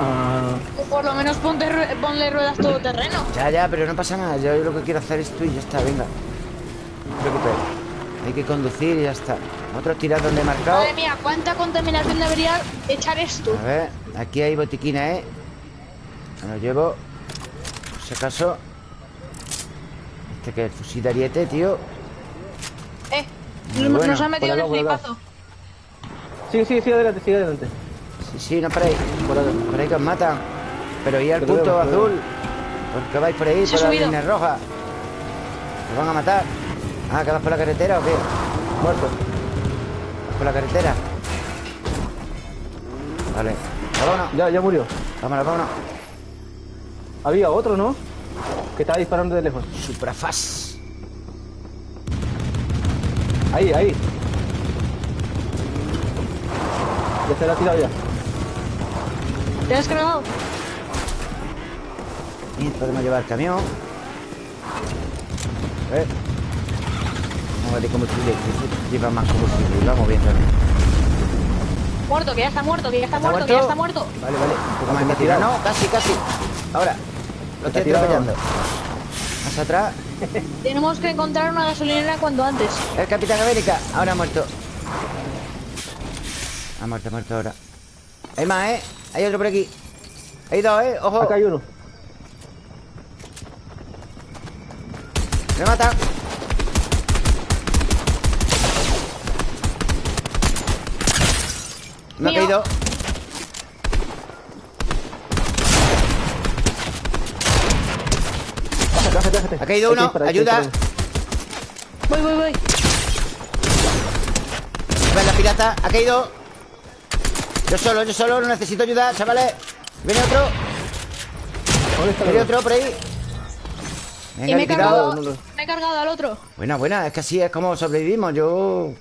Ah, O por lo menos ponte ponle ruedas todoterreno. Ya, ya, pero no pasa nada. Yo lo que quiero hacer es tú y ya está, venga. No te preocupes. Hay que conducir y ya está. Otro tirar donde he marcado. Madre mía, ¿cuánta contaminación debería echar esto? A ver, aquí hay botiquina, ¿eh? Me lo llevo. Por si acaso. Este que es el fusil de ariete, tío. Eh, bueno. nos ha metido en el flipazo. sigue, sigue, sigue adelante, sigue adelante. Sí, sí, no paréis. Por. Por ahí que os matan. Pero y al punto azul. ¿Por qué vais por ahí, Se por la línea roja? ¿Os van a matar? Ah, ¿que vas por la carretera o qué? Muerto. ¿Vas por la carretera? Vale. Vámonos. Ya, ya murió. Vámonos, vámonos. Había otro, ¿no? Que estaba disparando de lejos. Suprafaz. Ahí, ahí. Ya se la ha tirado ya. ¿Te has cargado? Y podemos llevar camión. A ver. Vamos a ver de combustible. que Lleva más combustible. Y vamos bien también. Muerto, que ya está muerto, que ya está ¿Está muerto, que ya está muerto. Vale, vale. Un poco más me tira. tirado. No, casi, casi. Ahora. Lo estoy tirado. atropellando. Más atrás. Tenemos que encontrar una gasolinera cuanto antes. El Capitán América. Ahora ha muerto. Ha muerto, ha muerto ahora. Hay más, ¿eh? Hay otro por aquí. Hay dos, ¿eh? Ojo. Acá hay uno. Me matan. Me ha caído. Bájate, bájate, bájate. Ha caído uno. Ayuda. disparar. Voy, voy, voy. Ven la pirata. Ha caído. Yo solo, yo solo. No necesito ayuda, chavales. Viene otro. ¿Dónde está el Viene otro? por ahí. y me he, cargado, no me he cargado al otro. Buena, buena. Es que así es como sobrevivimos. Yo...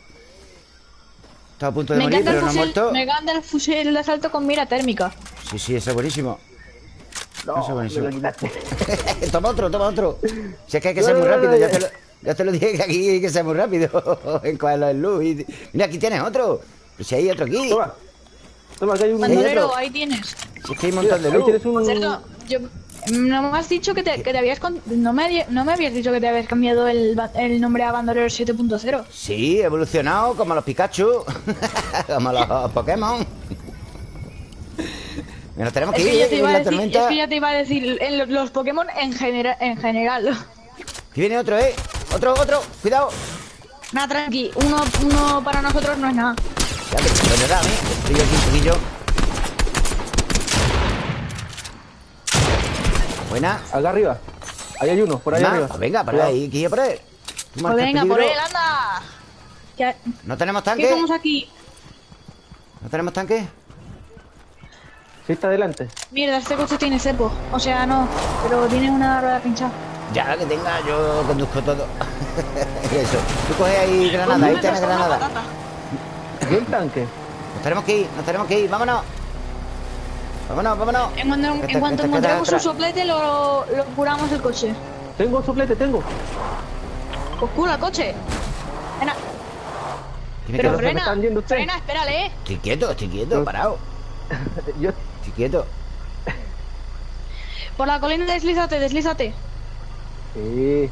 Estaba a punto de Me morir, pero no he fusil, muerto. me encanta el fusil de asalto con mira térmica. Sí, sí, eso es buenísimo. No, Eso es buenísimo. me lo quitaste. toma otro, toma otro. Si es que hay que No, ser no, muy rápido, no, ya ya. te, lo, ya te lo dije que aquí hay que ser muy rápido en cogerlo en luz. y- Mira, aquí tienes otro. Pues si hay otro aquí. Toma. Toma, que hay un... Bandolero, ahí tienes. Si es que hay un montón de ahí luz. tienes un... Cierto, yo, no me has dicho que te, que te habías... con- No me, no me habías dicho que te habías cambiado el, el nombre a Bandolero 7.0. Sí, evolucionado como los Pikachu. como los Pokémon. Nos tenemos que Es ir, que, ya eh, te iba a la decir, tormenta. es que ya te iba a decir en los Pokémon en, genera- en general. Aquí viene otro, ¿eh? Otro, otro. Cuidado. Nada, tranqui. Uno, uno para nosotros no es nada. Ya te puede dar, ¿eh? Estoy aquí un poquillo. Buena. Acá arriba. Ahí hay uno, por ahí Más. arriba. Pues venga, por ahí, yo por él. Pues venga, por él, anda. Ya- ¿No tenemos ¿Qué tanque? somos aquí? ¿No tenemos tanque? Sí, está adelante. Mierda, este coche tiene cepo. O sea, no, pero tiene una rueda pinchada. Ya que tenga, yo conduzco todo. Eso. Tú coges ahí granada, ahí tienes granada. ¿Y el tanque? Nos tenemos que ir, nos tenemos que ir, vámonos. Vámonos, vámonos. En cuanto, Este- en cuanto encontremos un soplete, lo, lo curamos el coche. Tengo soplete, tengo. Pues cura el coche. Venga. Tiene Pero frena, están yendo ustedes. frena, espérale, eh. Estoy quieto, estoy quieto, parado. Yo... Estoy quieto. Por la colina deslízate, deslízate. Sí.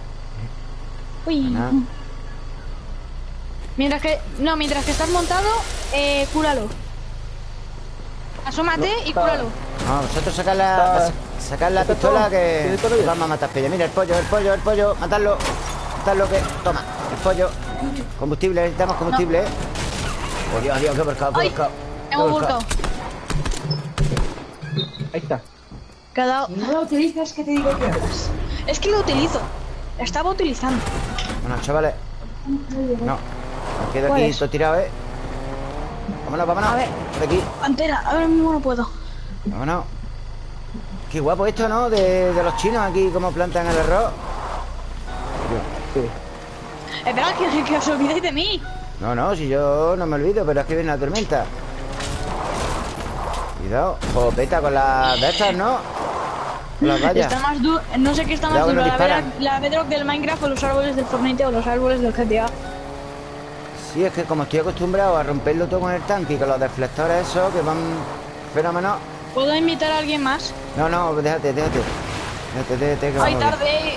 Uy. Mientras que. No, mientras que estás montado, eh, cúralo. Asómate No, y cúralo. No, vosotros sacad la, sacad la pistola todo. que vamos a matar pella. Mira el pollo, el pollo, el pollo. Matarlo. Matarlo que. Toma, el pollo. Combustible, necesitamos combustible. ¿eh? Oh, Dios, Dios, qué qué hemos volcado. Ahí está. Dado- No lo utilizas, que te digo que hagas. Es que lo utilizo. La estaba utilizando. Bueno, chavales. No. Me quedo ¿Cuál aquí es? todo tirado, ¿eh? Vámonos, vámonos. A ver. Por aquí. Pantera, ahora mismo no puedo. Vámonos. Qué guapo esto, ¿no? De, de los chinos aquí, cómo plantan el arroz. Sí. Esperad que, que os olvidéis de mí. No, no, si yo no me olvido, pero es que viene la tormenta. Cuidado. Jopeta con las de estas, ¿no? Con las vallas. Está más duro. No sé qué está más duro, la, la bedrock del Minecraft o los árboles del Fortnite o los árboles del GTA. Sí, es que como estoy acostumbrado a romperlo todo con el tanque y con los deflectores esos que van fenómenos. ¿Puedo invitar a alguien más? No, no, déjate, déjate. Déjate, déjate, que Hoy vamos bien. tarde.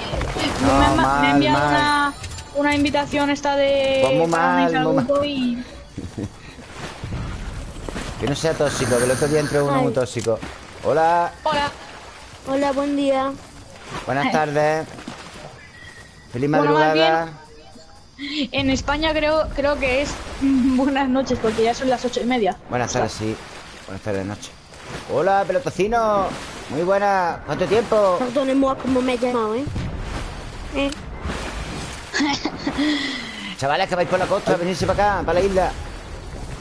No, me, mal, enviado mal. una, una invitación esta de. Pues muy mal, muy mal. y. Que no sea tóxico, que el otro día entró uno Ay. muy tóxico. Hola, Hola. Hola, buen día. buenas tardes. Feliz Bueno, madrugada. En España creo, creo que es buenas noches porque ya son las ocho y media. Buenas tardes, sí. Buenas tardes, noche. Hola, pelotocino. Muy buena. ¿Cuánto tiempo? Perdóneme como me he llamado, ¿eh? ¿Eh? Chavales, que vais por la costa, venirse para acá, para la isla.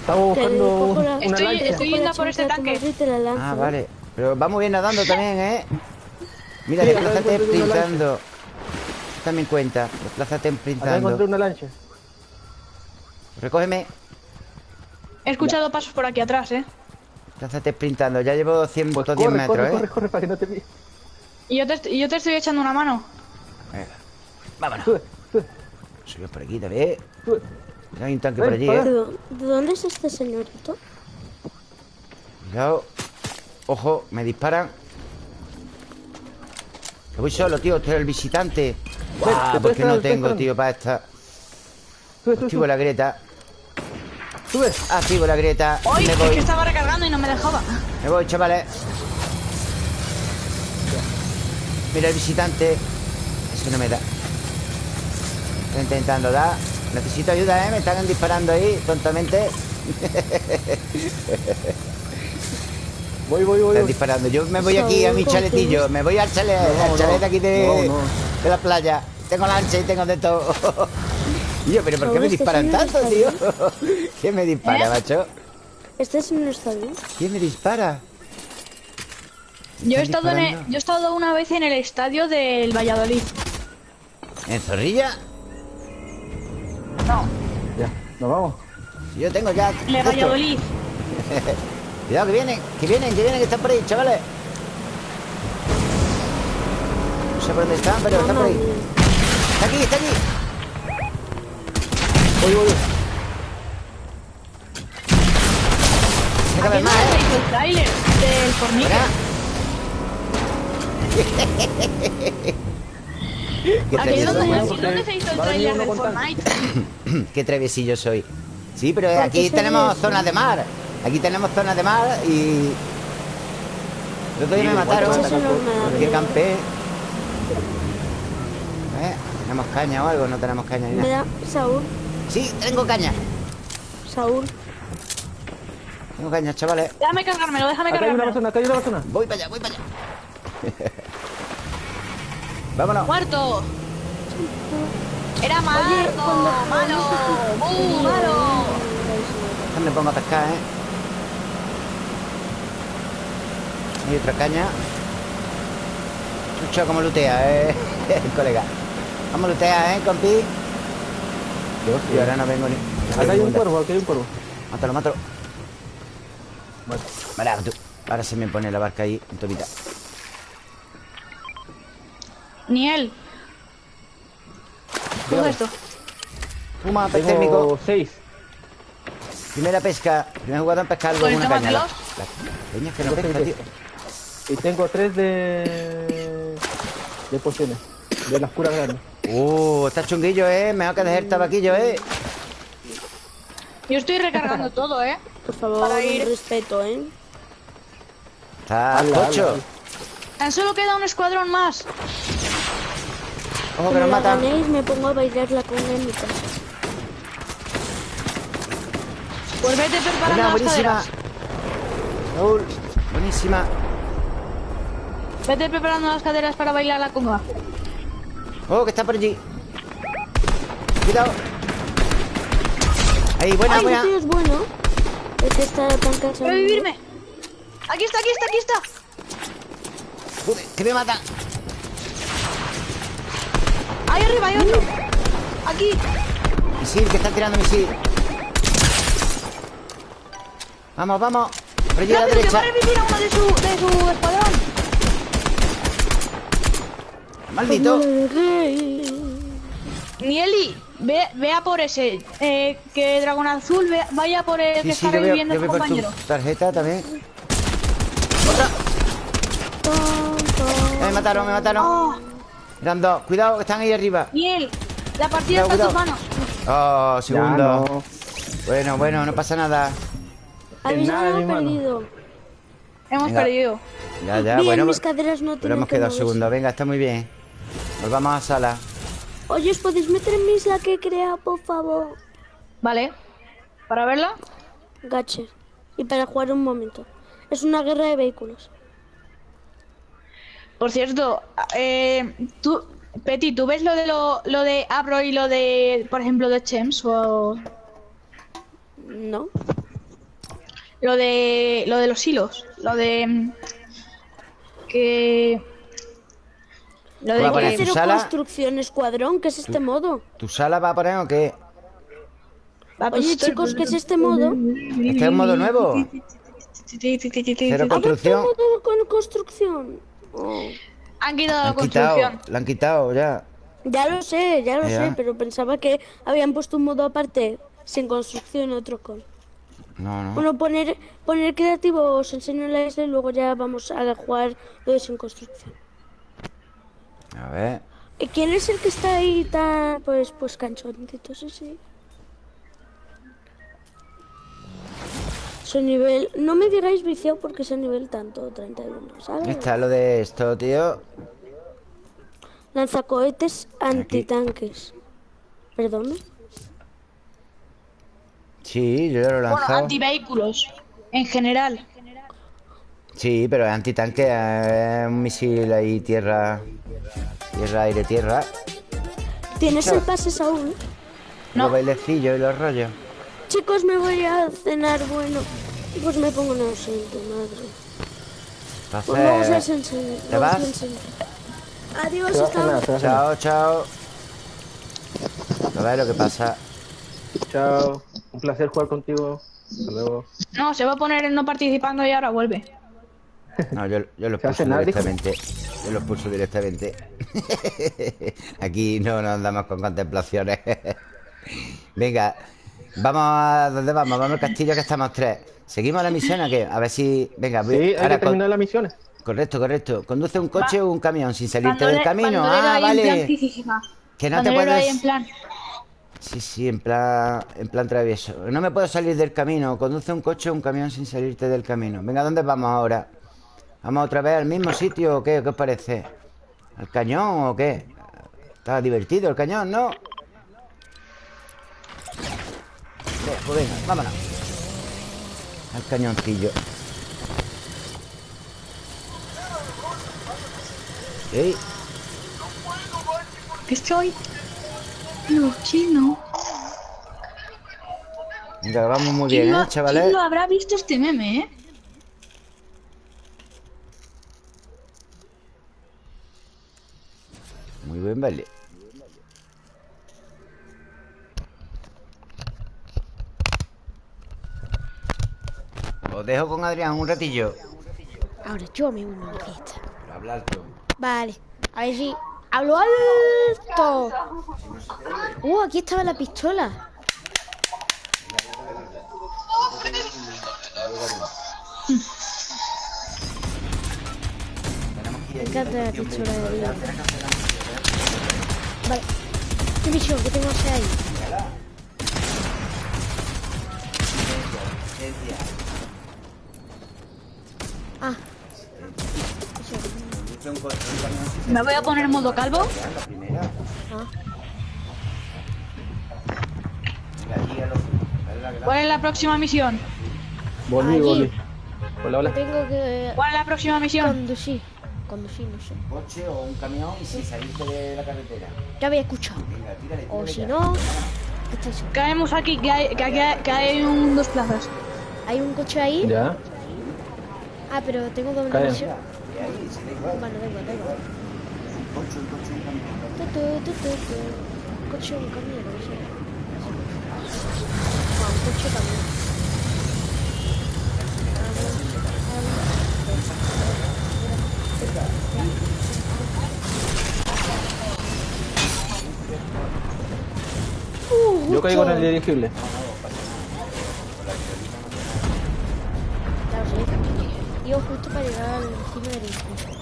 Estamos buscando la- una Estoy- lancha. estoy- yendo la por este tanque. la Ah, vale. Pero vamos bien nadando también, ¿eh? Mira, encontré una sprintando. Eso También cuenta. Desplázate Acá encontré sprintando. una lancha. Recógeme. He escuchado pasos por aquí atrás, ¿eh? Desplázate sprintando. Ya llevo 110 Pues corre, metros, corre, ¿eh? corre, corre, para que no te pille. Y yo te, yo te estoy echando una mano. Venga. Vámonos. Sube, por aquí también. sube. Hay un tanque por allí, para ¿eh? ¿De, dó- de dónde es este señorito? Cuidado. Ojo, me disparan. Que voy solo, tío. Estoy el visitante. Ven, Ah, te porque no tengo, tío, para esta. Activo la grieta. Sube. Activo la grieta. ¡Ay! Me Es voy. que estaba recargando y no me dejaba. Me voy, chavales. Mira el visitante. Eso no me da. Estoy intentando dar. Necesito ayuda, ¿eh? Me están disparando ahí tontamente. Voy, voy, voy. Están disparando. Yo me voy aquí a mi chaletillo. Me voy al chalet, al No, chalet no. aquí de, No, no. de la playa. Tengo lancha y tengo de todo. Y yo, pero ¿por qué me Este disparan tanto, tío? ¿Quién me dispara, ¿Eh? macho? ¿Este señor está bien? ¿Quién me dispara? Yo he, ¿Están estado en el- yo he estado una vez en el estadio del Valladolid. ¿En Zorrilla? Ya, nos vamos. Yo tengo ya. Esto. Valladolid. Cuidado, que vienen, que vienen, que vienen, que están por ahí, chavales. No sé por dónde están, pero están por ahí. Está aquí, está aquí. Voy, voy, voy. Cada vez más, ¿eh? el tráiler del Fornique. Aquí donde, se hizo el uno del. Fortnite. Qué traviesillo soy. Sí, pero ¿Por qué aquí tenemos zonas de mar. Aquí tenemos zonas de mar y. El otro día me mataron me porque campé. ¿Eh? ¿Tenemos caña o algo? No tenemos caña ni Me nada. da Saúl, Sí, tengo caña. Saúl. Tengo caña, chavales. Déjame cargármelo, déjame Acá hay una cargármelo. persona, acá hay una persona. Voy para allá, voy para allá. Vámonos. ¡Muerto! Era malo, cuando- malo, muy malo. Me pongo a pescar, ¿eh? Hay otra caña. Chucho, como lutea, ¿eh? El colega. Vamos a lutear, ¿eh, compi? Y ahora no vengo ni... no Acá hay un cuervo, acá hay un cuervo. Mátalo, mátalo. Vale. Vale, tú. Ahora se me pone la barca ahí en tobita. Ni él. Coge Dígame. esto. Puma, pez térmico. Primera pesca. Primer jugador en pescar algo con una caña. La, tómatelos. la peña es que no pesca, tío. Y tengo tres de... De pociones. De las curas grandes. Uh, está chunguillo, eh. Mejor que dejar el tabaquillo, eh. Yo estoy recargando todo, ¿eh? Por favor, Para ir- respeto, ¿eh? Está tocho. Tan solo queda un escuadrón más. Ojo que nos matan. ganéis me pongo a bailar la conga en mi casa. Pues vete preparando las buenísima. caderas. Raúl, buenísima. Vete preparando las caderas para bailar la conga. Oh, que está por allí. Cuidado. Ahí, buena, ¡Ay, buena. ese tío es bueno! Que está tan cansado. ¡Revivirme! Aquí está, aquí está, aquí está. Joder, que me matan. Ahí arriba hay otro. Aquí. Misil, que están tirando misil. Vamos, vamos. Por allí a la Rápido, que va a derecha. revivir a uno de su, de su escuadrón. Maldito. Nieli, ve, ve a por ese. Eh, que Dragón Azul ve- vaya por el Sí, que sí, está reviviendo su veo por tu compañero. tarjeta también. Eh, me mataron, me mataron. Oh, Eran dos. Cuidado, que están ahí arriba. Niel, la partida Cuidado, está en tus manos. Oh, segundo. no. Bueno, bueno, no pasa nada. Habéis mano. perdido. Hemos Venga. perdido. Ya, ya, Bien, bueno. mis caderas no Pero hemos que quedado segundo. Venga, está muy bien. Nos vamos a sala. Oye, ¿os podéis meter en mi isla que he creado, por favor? Vale. ¿Para verla? Gacher. Y para jugar un momento. Es una guerra de vehículos. Por cierto, eh, tú, Peti, ¿tú ves lo de lo, lo de Abro y lo de, por ejemplo, de Chems o ¿No? lo de lo de los hilos, lo de mm, que lo de que tu Cero sala? construcción escuadrón, ¿qué es este modo? ¿Tu sala va a poner o qué? Va, pues, Oye, chicos, ¿qué es este modo? ¿Este es un modo nuevo? Cero ¿Ha construcción. con construcción? Oh. Han quitado la han quitado. construcción. Lo han quitado ya. Ya lo sé, ya lo Ya. sé, pero pensaba que habían puesto un modo aparte, sin construcción, otro con. No, no. Bueno, poner, poner creativo os enseño la isla y luego ya vamos a jugar lo de sin construcción. A ver. ¿Y quién es el que está ahí tan, pues, pues canchoncito, sí, sí? Su nivel, no me digáis viciado porque es a nivel tanto, 31, ¿sabes? Está lo de esto, tío. Lanzacohetes antitanques. ¿Perdón? Sí, yo ya lo he Bueno, lanzado. antivehículos en general. Sí, pero es antitanque. Es un misil ahí, tierra. Tierra, aire, tierra. ¿Tienes el pase, Saúl? Los bailecillos y los rollos. Chicos, me voy a cenar, bueno. Pues me pongo ausente, madre. Pues vamos a enseñar. ¿te vas? Adiós, Te vas a hasta cenar. chao, chao. A ver lo que pasa. Chao. Un placer jugar contigo. Hasta luego. No, se va a poner en no participando y ahora vuelve. No, yo, yo lo ¿Se hace expulso nada, dijo? directamente. Yo lo expulso directamente. Aquí no nos andamos con contemplaciones. Venga, vamos a. ¿Dónde vamos? Vamos al castillo que estamos tres. ¿Seguimos la misión o qué? A ver si. Venga, voy- Sí, hay ahora que con- las misiones. Correcto, correcto. ¿Conduce un coche o un camión sin salirte Bandole- del camino? Ah, ahí en plan vale. Que no te puedes. en plan. Sí, sí, en plan, en plan travieso. No me puedo salir del camino. Conduce un coche o un camión sin salirte del camino. Venga, ¿dónde vamos ahora? ¿Vamos otra vez al mismo sitio o qué? ¿Qué os parece? ¿Al cañón o qué? Está divertido el cañón, ¿no? Pues venga, vámonos. Al cañoncillo. Ey, Que estoy. No, chino. venga, vamos muy bien, ¿Quién lo- ¿eh, chavales? ¿Quién lo habrá visto este meme, eh? Muy buen baile. Os dejo con Adrián un ratillo. Ahora yo me uno a la fiesta. Para hablar tú. Vale, a ver si. ¡Hablo alto! Uh, aquí estaba la pistola. Me encanta la pistola de vida. Vale. ¿Qué misión? ¿Qué tengo que hacer ahí? Ah. Me voy a poner en modo calvo. Ah. ¿Cuál es la próxima misión? Volví, volví. Hola, hola. Tengo que ¿Cuál es la próxima misión? conducir. Conducir, no sé. Coche o un camión y si saliste de la carretera. Ya había escuchado. Venga, tírale, O tírale si ya. no. Caemos aquí, que hay, que hay, que hay un dos plazas. Hay un coche ahí. Ya. Ah, pero tengo doble Cae. misión. Bueno, da igual. Un coche, un coche, un camión. Tu, tu, tu. Coche, un camión, no sé. Ah, un coche también. Uh, Yo caigo en el dirigible. Iba justo para llegar al encima del edificio.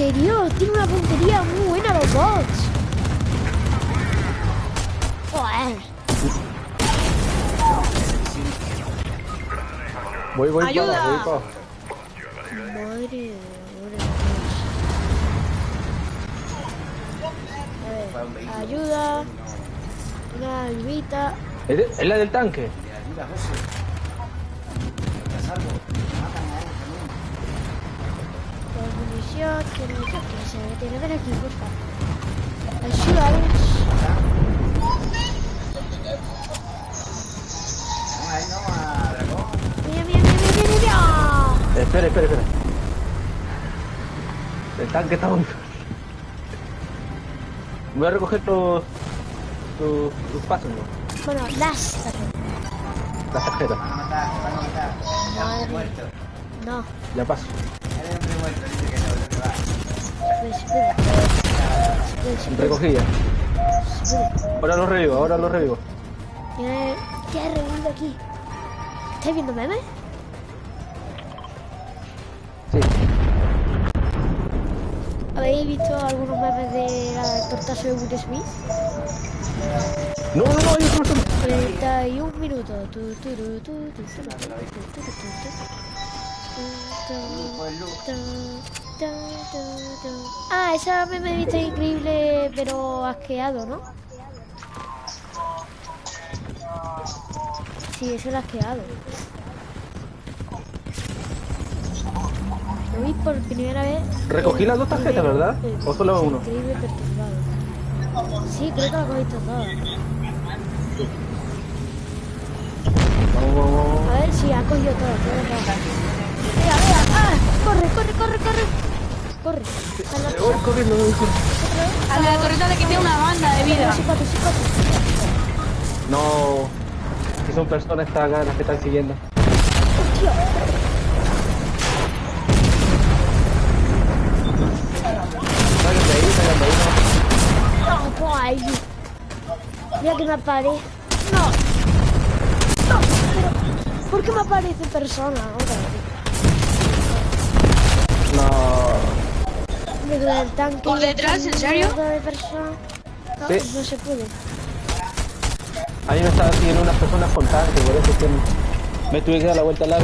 Serio, tiene una puntería muy buena los bots. Joder. Voy, voy ¡Ayuda! para, voy para. Madre de Dios. A ver, ayuda. Una ayudita. ¿Es, de- es la del tanque? Muy... Voy a recoger tus... tus, tus pasos, ¿no? Bueno, las tarjetas. Las tarjetas. Van a matar, van a. Ya muerto. No, Ya paso. Eres hombre muerto, dice que no, que va. espera. Espera, espera, Recogida. Ahora lo revivo, ahora lo revivo. Tiene- ¿Qué ha revivido aquí? ¿Estáis viendo memes? soy Wood Smith. No, no, no, yo no 31 minutos. Ah, esa me me viste increíble, pero asqueado, ¿no? Sí, eso lo asqueado. Lo vi por primera vez. Recogí las dos tarjetas, ¿verdad? O solo una. Sí, creo que la cogiste todas. Vamos, vamos, vamos. A ver si ha cogido todo. todo, Mira, mira. ¡Ah! Corre, corre, corre, corre. Corre. Voy corriendo, voy corriendo. otra vez. A la torreta le quité una banda de vida. No. Si son personas las que están siguiendo. Mira que me aparece. No. No, pero. ¿Por qué me aparece persona vez? No. Me duele el tanque. ¿Por detrás? ¿En serio? mierda de persona. No, Sí. no se puede. A mí me estaban siguiendo unas personas con tanque, por eso es que me tuve que dar la vuelta al lado.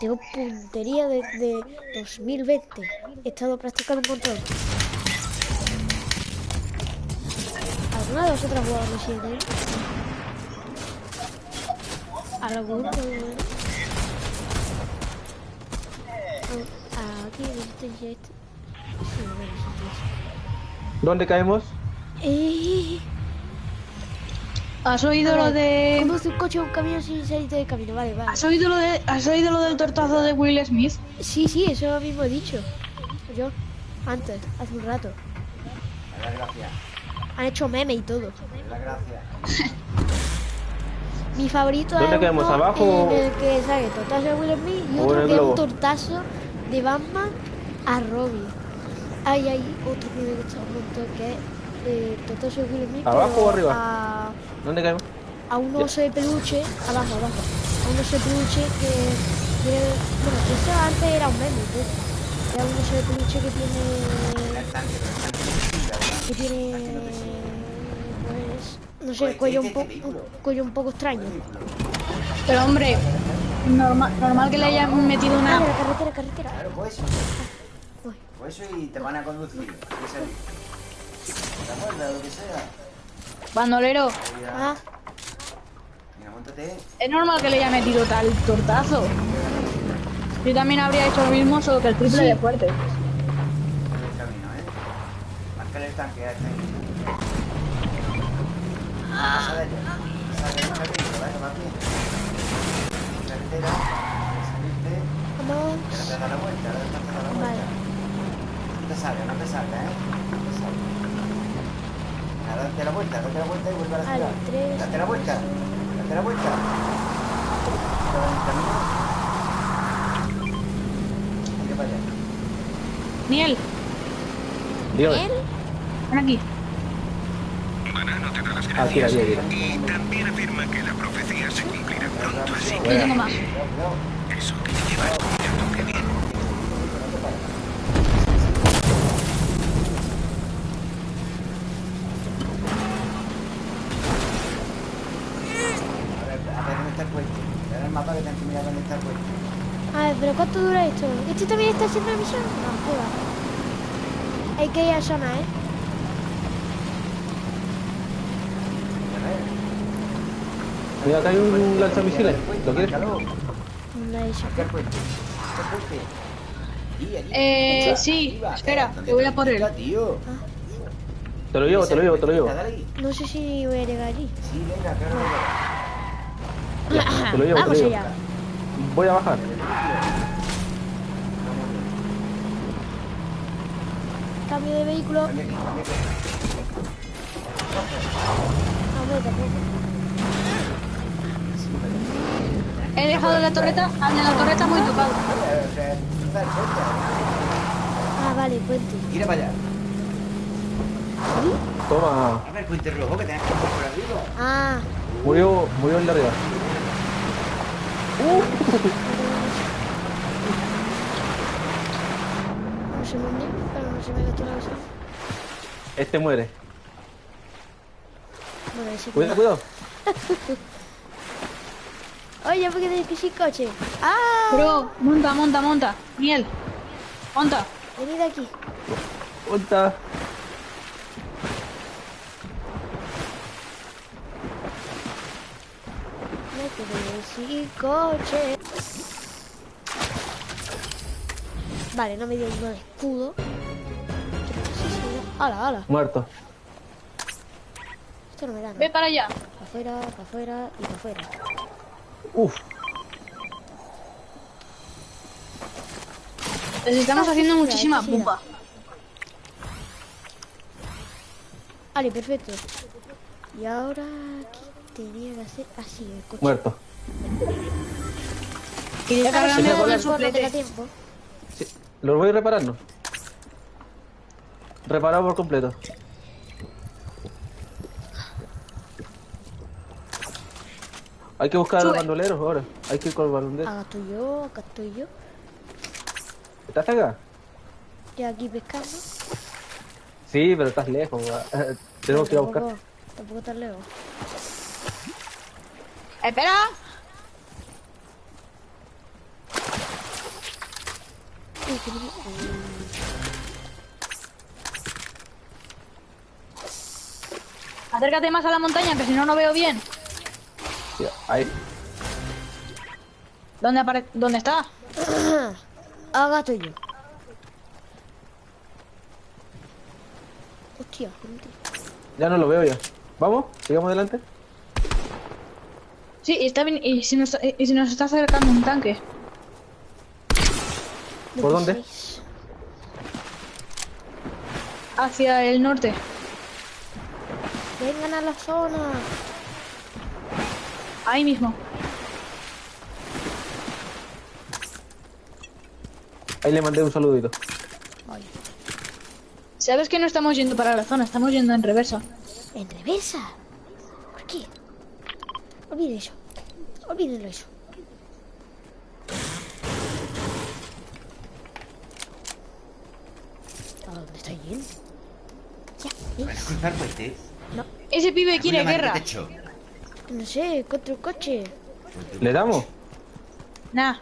Tengo puntería desde 2020. He estado practicando un montón. ¿Alguna de vosotras jugado Resident Evil? Ah, Aquí, este. Resistencia. ¿Dónde caemos? Eh, ¿Has oído lo de. Conduce un coche o un camión sin salirte del camino. Vale, vale. ¿Has oído lo de. ¿Has oído lo del tortazo de Will Smith? Sí, sí, eso mismo he dicho. Yo, antes, hace un rato. La gracia. Han hecho meme y todo. La gracia. Mi favorito ¿Dónde es quedamos, uno abajo en el que sale tortazo de Will Smith y otro que es un tortazo de Batman a Robin. Hay ahí otro que me gusta un montón que es eh, tortazo de Will Smith ¿Abajo o arriba? A, ¿Dónde caemos? a un oso de peluche, abajo, abajo. A un oso de peluche que tiene... Bueno, eso antes era un meme, pues. Era un oso de peluche que tiene... Que tiene pues no sé el cuello un poco un cuello un poco extraño Pero hombre, normal, normal que le hayan metido ah, una. de la carretera carretera Claro, pues eso. Pues eso y te van a conducir. ¿Qué es ¿Te acuerdas? Lo que sea. Bandolero, ah Mira, montate. es normal que le haya metido tal tortazo. Yo también habría hecho lo mismo, solo que el triple de fuerte. Por el camino, ¿eh? Márcale el tanque a este. Pasa de ella. Pasa de ella, rapidito, ¿vale? Va bien. Carretera. Salirte. vamos Ahora te da la vuelta, ahora te da la vale vuelta. No te salga, no te salga, ¿eh? No te salga. Nada, date la vuelta, date la vuelta y vuelve a la ciudad. tres, Date la vuelta. Date la vuelta. Camino. Mira para allá. Niel, ven aquí. Banano te da las Aquí, gracias. aquí, aquí. Y también afirma que la profecía se cumplirá pronto, así Yo tengo más. que eso que te llevas toque bien. A ver, a ver dónde está el puente. Ahora el mapa que tengo que mirar dónde está el puente. a ver pero cuánto dura esto este también está haciendo la misión no juega hay que ir a zona eh. Mira, acá hay un lanzamisiles. ¿Lo quieres? Eh, sí, espera, ¿Dónde que voy a te por él. Te lo llevo, te lo llevo, te lo llevo. No sé si voy a llegar allí Sí, venga, claro. Te lo llevo, te lo vamos llevo. allá Voy a bajar. Cambio de vehículo. No. He dejado la torreta, al de la torreta muy tocado. Ah, vale, puente. Tira para allá. Toma. A ver, puente rojo que tenés que pasar por arriba. Ah, Murió, murió el de arriba. no se me me. Este muere. Bueno, ese Cuidado, cuidado. Oye, ¿por qué que sin coche? ¡Ah! Bro, monta, monta, monta. Miel. Monta. Venid aquí. Punta. Me quedé sin coche. Vale, no me dio ningún escudo. ¡Hala, hala! Muerto. Esto no me da, ¿no? Ve para allá. Para afuera, para afuera y para afuera. Uf. Les estamos Ah, haciendo muchísima pupa. Vale, perfecto. Y ahora aquí tenía que hacer así el coche. Muerto. Quería cargarme el tiempo. Sí. Lo voy reparando. Reparado por completo. Hay que buscar a los Sube. bandoleros ahora. Hay que ir con los bandoleros. Acá estoy yo, acá estoy yo. ¿Estás acá? Y aquí pescando. Sí, pero estás lejos. Tenemos que ir a buscar. Tampoco, tan lejos. Espera. Uy, qué bonito. Acércate más a la montaña, que si no, no veo bien. Sí, ahí. ¿Dónde, apare ¿Dónde está? Acá estoy yo. Hostia, gente. Ya no lo veo ya. ¿Vamos? ¿Sigamos adelante? Sí, y, está bien, y, si nos, y si nos está acercando un tanque. ¿Por dónde? 26. Hacia el norte. Vengan a la zona. Ahí mismo. Ahí le mandé un saludito. Vale. ¿Sabes que no estamos yendo para la zona? Estamos yendo en reversa. En reversa. ¿Por qué? Olvide eso. Olvídenlo eso. ¿A dónde está yendo? Ya, ¿Van a cruzar puente? Ese pibe quiere guerra. techo. No sé, contra un coche. ¿Le damos? Nah,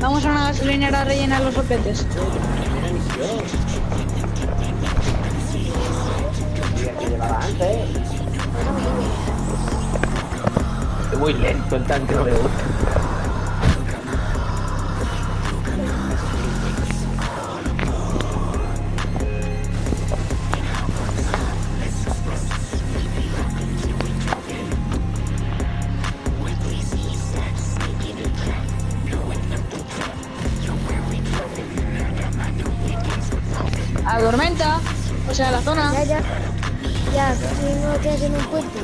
vamos a una gasolinera a rellenar los sopletes. Es muy lento el tanque, no le gusta. Sea, la zona. Ya, ya. Ya, tengo que hacer un puente.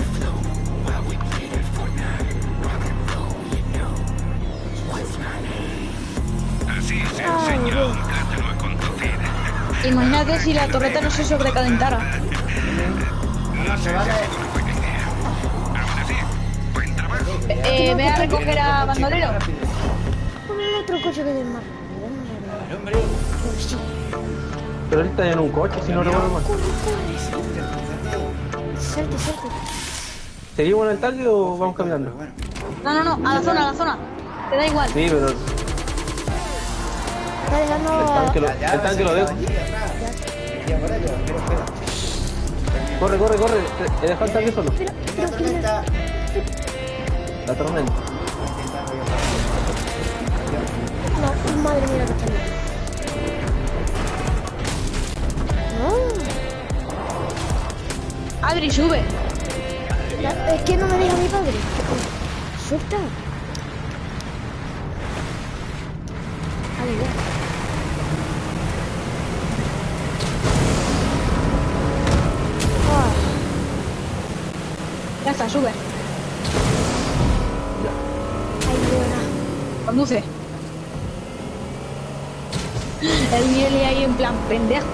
Así se a bien. un plátano a conducir. Imagínate si la torreta no se sobrecalentara. No si. Aún así, buen trabajo. Eh, ve a recoger a Bandolero. Pon el otro coche que es más rápido. Hombre, Pues sí. Pero él está en un coche, si no recuerdo mal. Corre, corre. Salte, salte. ¿Seguimos en el tanque o vamos caminando? No, no, no, a la zona, a la zona. Te da igual. Sí, pero el Está dejando... tanque lo, el tanque lo se dejo. Corre, corre, corre. He dejado el tanque solo. La tormenta. No, madre mía, que está Oh. Adri, sube. Es que no me deja mi padre. Suelta. Ya. Ya está, sube. Ay, Conduce. El miel ahí en plan pendejo.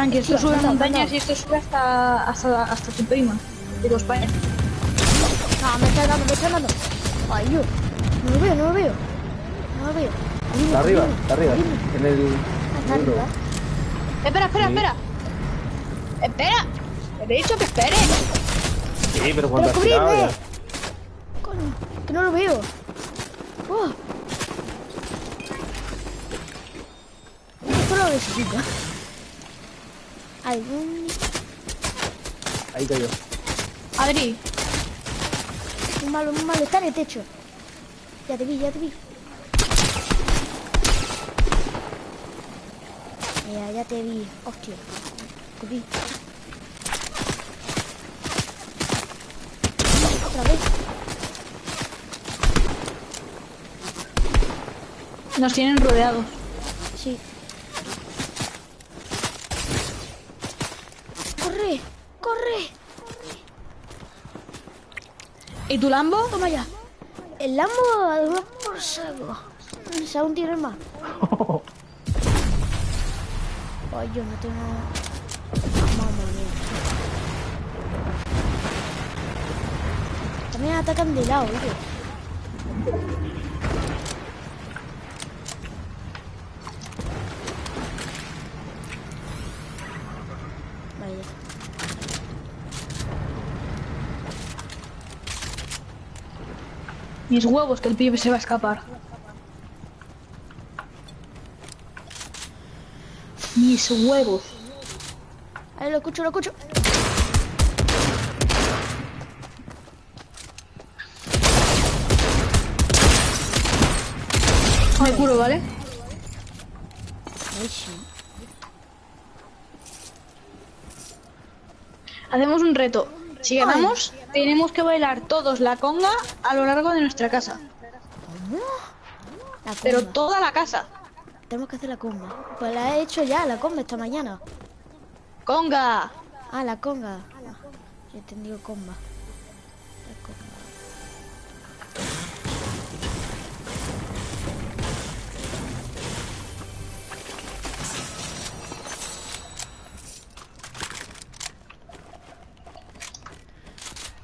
Tranqui, esto sube montañas y esto sube hasta, hasta, hasta tu prima. Digo, España. No, me está dando, me está dando. Ay, yo. No lo veo, no lo veo. No lo veo. Está arriba, está arriba. En el. Ah, Está arriba. Espera, espera, Sí. espera. Espera. Te he dicho que espere. Sí, pero cuando Pero has tirado ya. Coño, que no lo veo. Oh. Esto lo necesito. Algún... Ahí cayó. Adri, Un malo, un malo. Está en el techo. Ya te vi, ya te vi. Ya, ya te vi. Hostia. Te vi. Otra vez. nos tienen rodeados. Sí. ¡Corre! ¡Corre! ¿Y tu Lambo? Toma ya. El Lambo además por saco. Si aún tienes más. Ay, yo no tengo. Mamma mía. También atacan de lado, oye. Mis huevos, que el pibe se va a escapar. Mis huevos. Ahí lo escucho, lo escucho. Me curo, ¿vale? Hacemos un reto. Si ganamos, tenemos que bailar todos la conga a lo largo de nuestra casa. La Pero comba. toda la casa. Tenemos que hacer la comba. Pues la he hecho ya, la comba esta mañana. ¡Conga! Ah, la conga. Yo he entendido comba.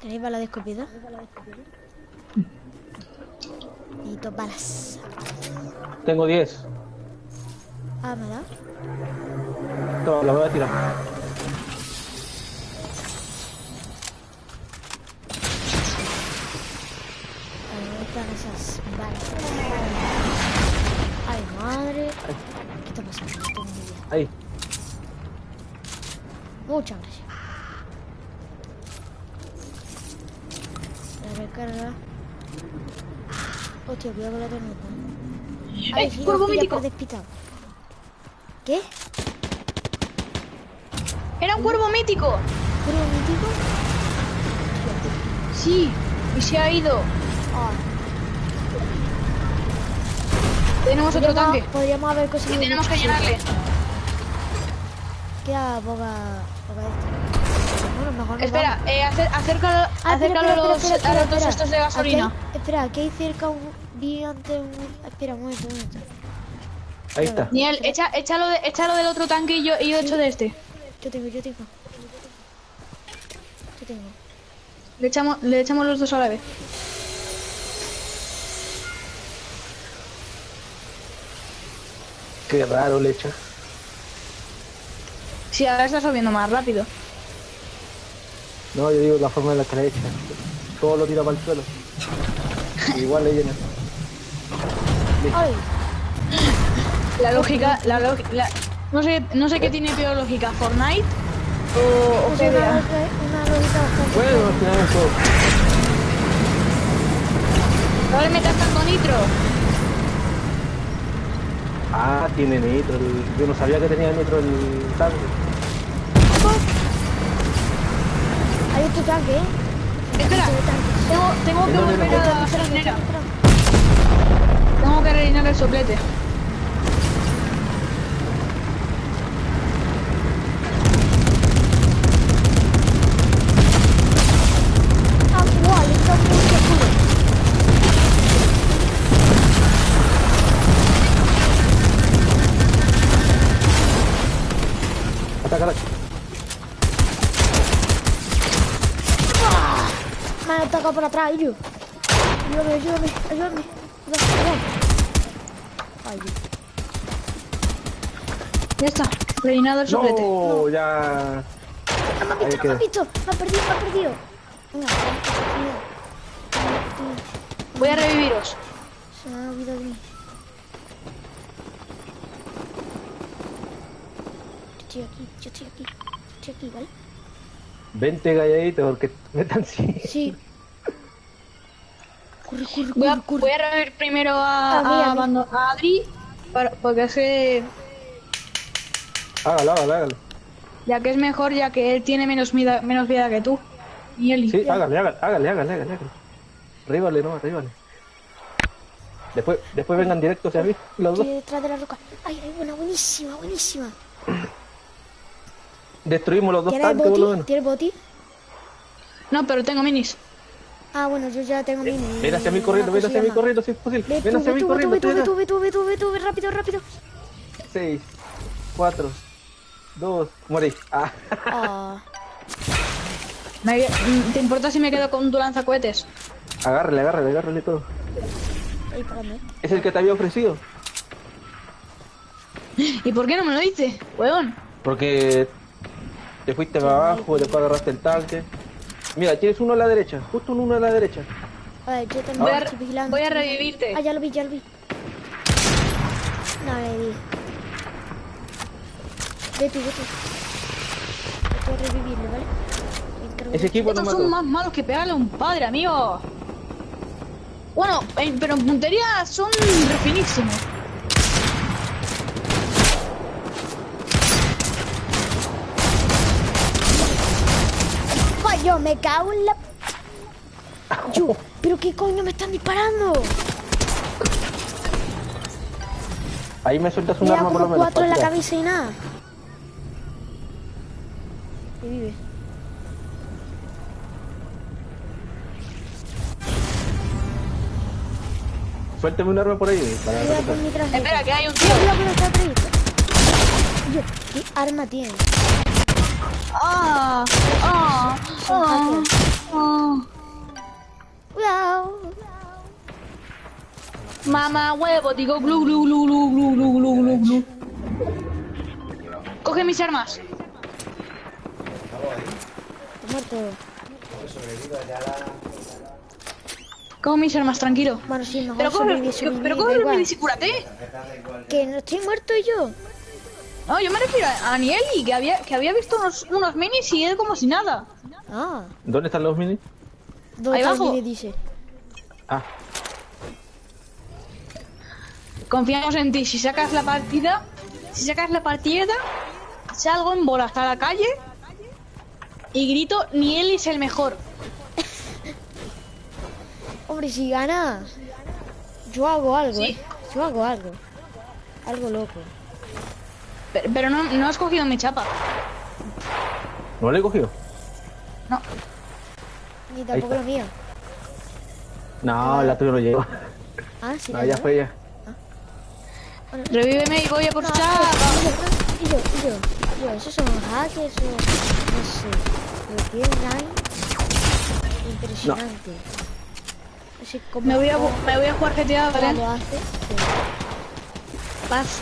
¿Tenéis balas de escopeta? Necesito balas. Tengo 10. Ah, ¿me da? Toma, la voy a tirar. ¿dónde están esas balas? Ay, madre. ¿Qué está pasando? No tengo idea. Ahí. Muchas gracias. Recarga. Hostia, cuidado con la tormenta. ¡Eh, sí, cuervo mítico! ¿Qué? ¡Era un cuervo mítico! ¿Cuervo mítico? Sí, y se ha ido. Ah, Tenemos otro tanque. podríamos haber Y conseguido. tenemos que llenarle. Queda poca. poca esta. Mejor Espera, eh, acer- acércalo, Ah, acércalo espera, a los, espera, espera, a los dos estos de gasolina. Aquí hay- espera, aquí hay cerca un. Vi antes un. Espera, un momento, un momento. Ahí está. Niel, echa, échalo, de- échalo del otro tanque y yo, y yo echo de este. Yo tengo, yo tengo. Yo tengo. Le echamos, le echamos los dos a la vez. Qué raro le echa. Sí, ahora está subiendo más rápido. No, yo digo la forma en la que le echa. Todo lo tira para el suelo. Igual le llena. ¡Ay! La lógica, la lógica, no sé, no sé qué tiene peor lógica, Fortnite o, o Es una, una lógica bastante. Bueno, al final eso. No le metas tanto nitro. Ah, tiene nitro. el- Yo no sabía que tenía nitro el tanque. tu tanque, eh. Espera, tengo, tengo que volver a la gasolinera. Tengo que rellenar el soplete. Por atrás, Ilio. Ayúdame, ayúdame, ayúdame. Ayúdame. Ay, Dios. Ya está. Rellenado el soplete. No, ya. No me han visto, no me han visto. Me han perdido, me han perdido. Venga, cuidado. Voy a reviviros. Se me ha olvidado de mí. Yo estoy aquí, yo estoy aquí. Yo estoy aquí, ¿vale? Vente calladito porque me están sí. Sí. Corre, corre, Voy a, corre, voy a revivir primero a, A mí, a a mí. A Adri. para- porque que. Hágalo, hágalo, hágalo. Ya que es mejor, ya que él tiene menos vida, menos vida que tú. Y él. Sí, hágale, hágale, hágale, hágale, hágale. Ríbale, no, ríbale. Después, después vengan directos hacia mí, los dos. Detrás de la roca. Ay, ay, buena, buenísima, buenísima. Destruimos los dos ¿Tienes tanques, boti? menos. ¿Tienes boti? No, pero tengo minis. Ah, bueno, yo ya tengo mini. Ven hacia mí corriendo, ven hacia mí corriendo si es posible. Ve Ven hacia mí corriendo. ve tú, ve ve tú, ve tú, ve rápido, rápido. acá. Seis, cuatro, dos, morí. Ah, Ah, ¿Te importa si me quedo con tu lanzacohetes? agárrale, agárrale, agárrale todo. Es el que te había ofrecido. ¿Y por qué no me lo dices, weón? Porque te fuiste para abajo, después agarraste el tanque. Mira, tienes uno a la derecha, justo un uno a la derecha. A ver, yo también Voy a, estoy vigilando. voy a revivirte. Ah, ya lo vi, ya lo vi. No, le di. Ve tú, ve tú. Voy a revivirlo, ¿vale? Ese equipo no Estos son mató. más malos que pegarle a un padre, amigo. Bueno, en- pero en puntería son refinísimos. Coño, me cago en la... Yo, ¿pero qué coño me están disparando? Ahí me sueltas un Me arma por lo menos. cuatro en la cabeza y nada. Y vive. Suéltame un arma por ahí. Para. Espera, que hay un tío. Yo, ¿qué arma tienes? Ah, ah. Cuidado. Mamá huevo, digo glu glu glu glu glu glu glu glu glu. Coge mis armas. Muerto. Coge mis armas, tranquilo. Bueno, sí, mejor Pero coge, pero coge cúrate. Que no estoy muerto yo. No, yo me refiero a Anieli, que había, que había visto unos, unos minis y él como si nada. Ah, ¿Dónde están los minis? ¿dónde Ahí está abajo. el mini? dice? Ah, Confiamos en ti. Si sacas la partida, si sacas la partida, salgo en bola hasta la calle y grito, ni él es el mejor. Hombre, si gana, yo hago algo, Sí. ¿eh? Yo hago algo. Algo loco. Pero, pero no, no has cogido mi chapa. ¿no le he cogido? No. Ni tampoco lo mío. No, la tuya no llegó. Ah, sí. No, la ya fue ya. Revíveme y voy a por No, chapa. y yo, y yo, y yo, esos son hackers o no sé. Lo que es Nine, impresionante. No Me voy a, me voy a jugar GTA, ¿vale? lo hace. Paz.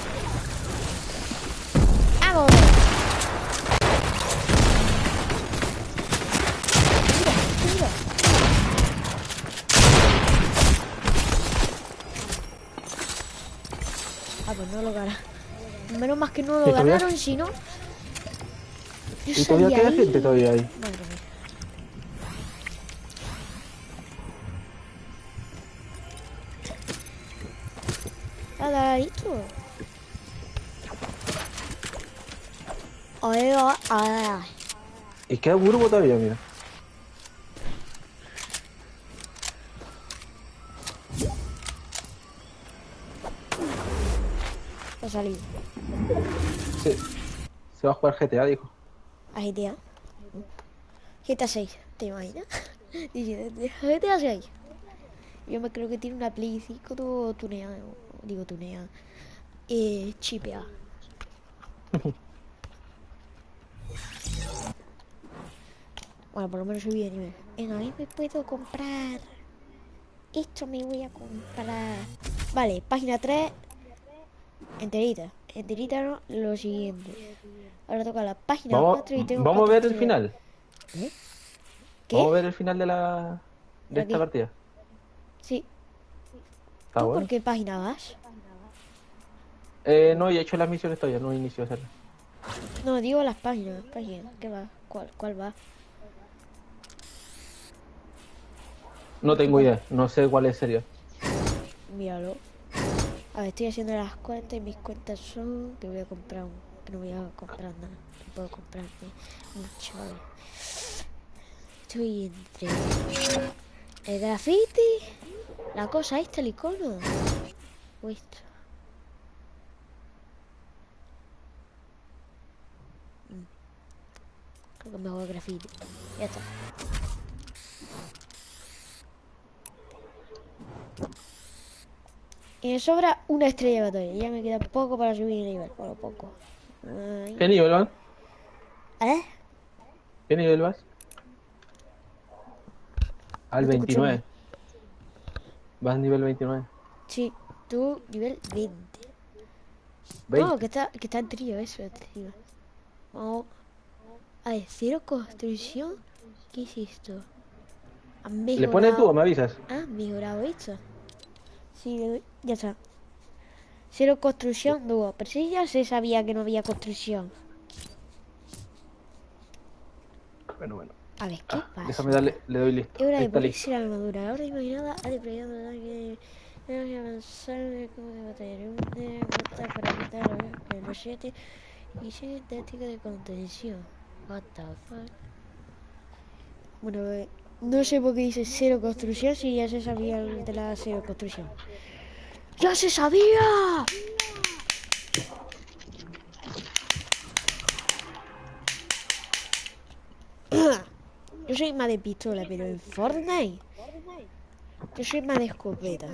Mira. Ah, pues no lo ganaron. Menos más que no lo ganaron, si no. Yo ¿Y todavía queda ahí. gente todavía ahí? Madre mía. Ay, ay. Y queda burbo todavía, mira. Ha salido. Sí. Se va a jugar GTA, dijo. A GTA. GTA 6, ¿te imaginas? Dice, GTA 6. Yo me creo que tiene una Play 5 todo tuneada. Digo tuneada. Eh, chipeada. Bueno, por lo menos subí de nivel. Venga, a mí me puedo comprar. Esto me voy a comprar. Vale, página 3. Enterita. Enterita no, lo siguiente. Ahora toca la página Vamos, 4 y tengo vamos a ver el final. ¿Qué? Vamos a ver el final de la de esta partida. Sí. ¿Tú bueno. por qué página vas? Eh, no, he hecho las misiones todavía, no inicio a hacerlas. No, digo las páginas. páginas. ¿Qué va? ¿Cuál, cuál va? No tengo idea, no sé cuál es serio. Míralo. A ver, estoy haciendo las cuentas y mis cuentas son que voy a comprar un... que no voy a comprar nada. No puedo comprarme mucho. Estoy entre el graffiti, la cosa esta, el icono. O esto. Mm. Creo que me hago graffiti. Ya está. Y me sobra una estrella de batalla. Ya me queda poco para subir de nivel. Bueno, poco. Ay. ¿Qué nivel vas? ¿Eh? ¿Qué nivel vas? Al No te escucho 29. Vas nivel 29. Sí, tú nivel 20. 20. No, que está, que está en trío eso. Vamos. A ver, cero construcción. ¿Qué es esto? Han ¿Le pones tú o mejorado- me avisas? Ah, mejorado esto. Sí, ya está. Cero construcción, dúo. Pero sí ya se sabía que no había construcción. Bueno, bueno. A ver, ¿qué pasa? Déjame darle, le doy listo. Es hora Ahí de ponerse la armadura. Ahora imaginada, ha depredado que tenemos que avanzar en el campo de batalla. Un de matar para a los 7 y 6 tácticas de contención. What the fuck. Bueno, eh, no sé por qué dice cero construcción si ya se sabía de la cero construcción. ¡Ya se sabía! Yo soy más de pistola, pero en Fortnite yo soy más de escopeta.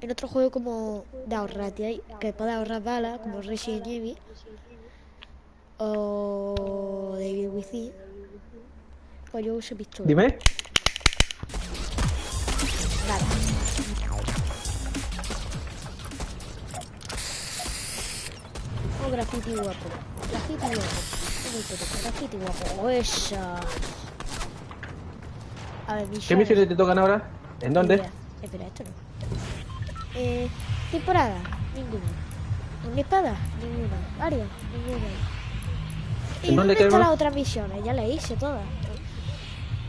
En otro juego como de ahorrar, que puede ahorrar balas, como Resident Evil o Devil Within, pues yo uso pistola. Dime. Nada. Oh, graffiti guapo. Graffiti guapo. Graffiti guapo. Esa. A ver, ¿Qué misiones te tocan ahora? ¿En dónde? Espera, espera, esto no. Eh, temporada, ninguna. ¿Una espada? Ninguna. Varias, ninguna. ¿Y ¿En dónde dónde están las otras misiones? Ya las hice todas.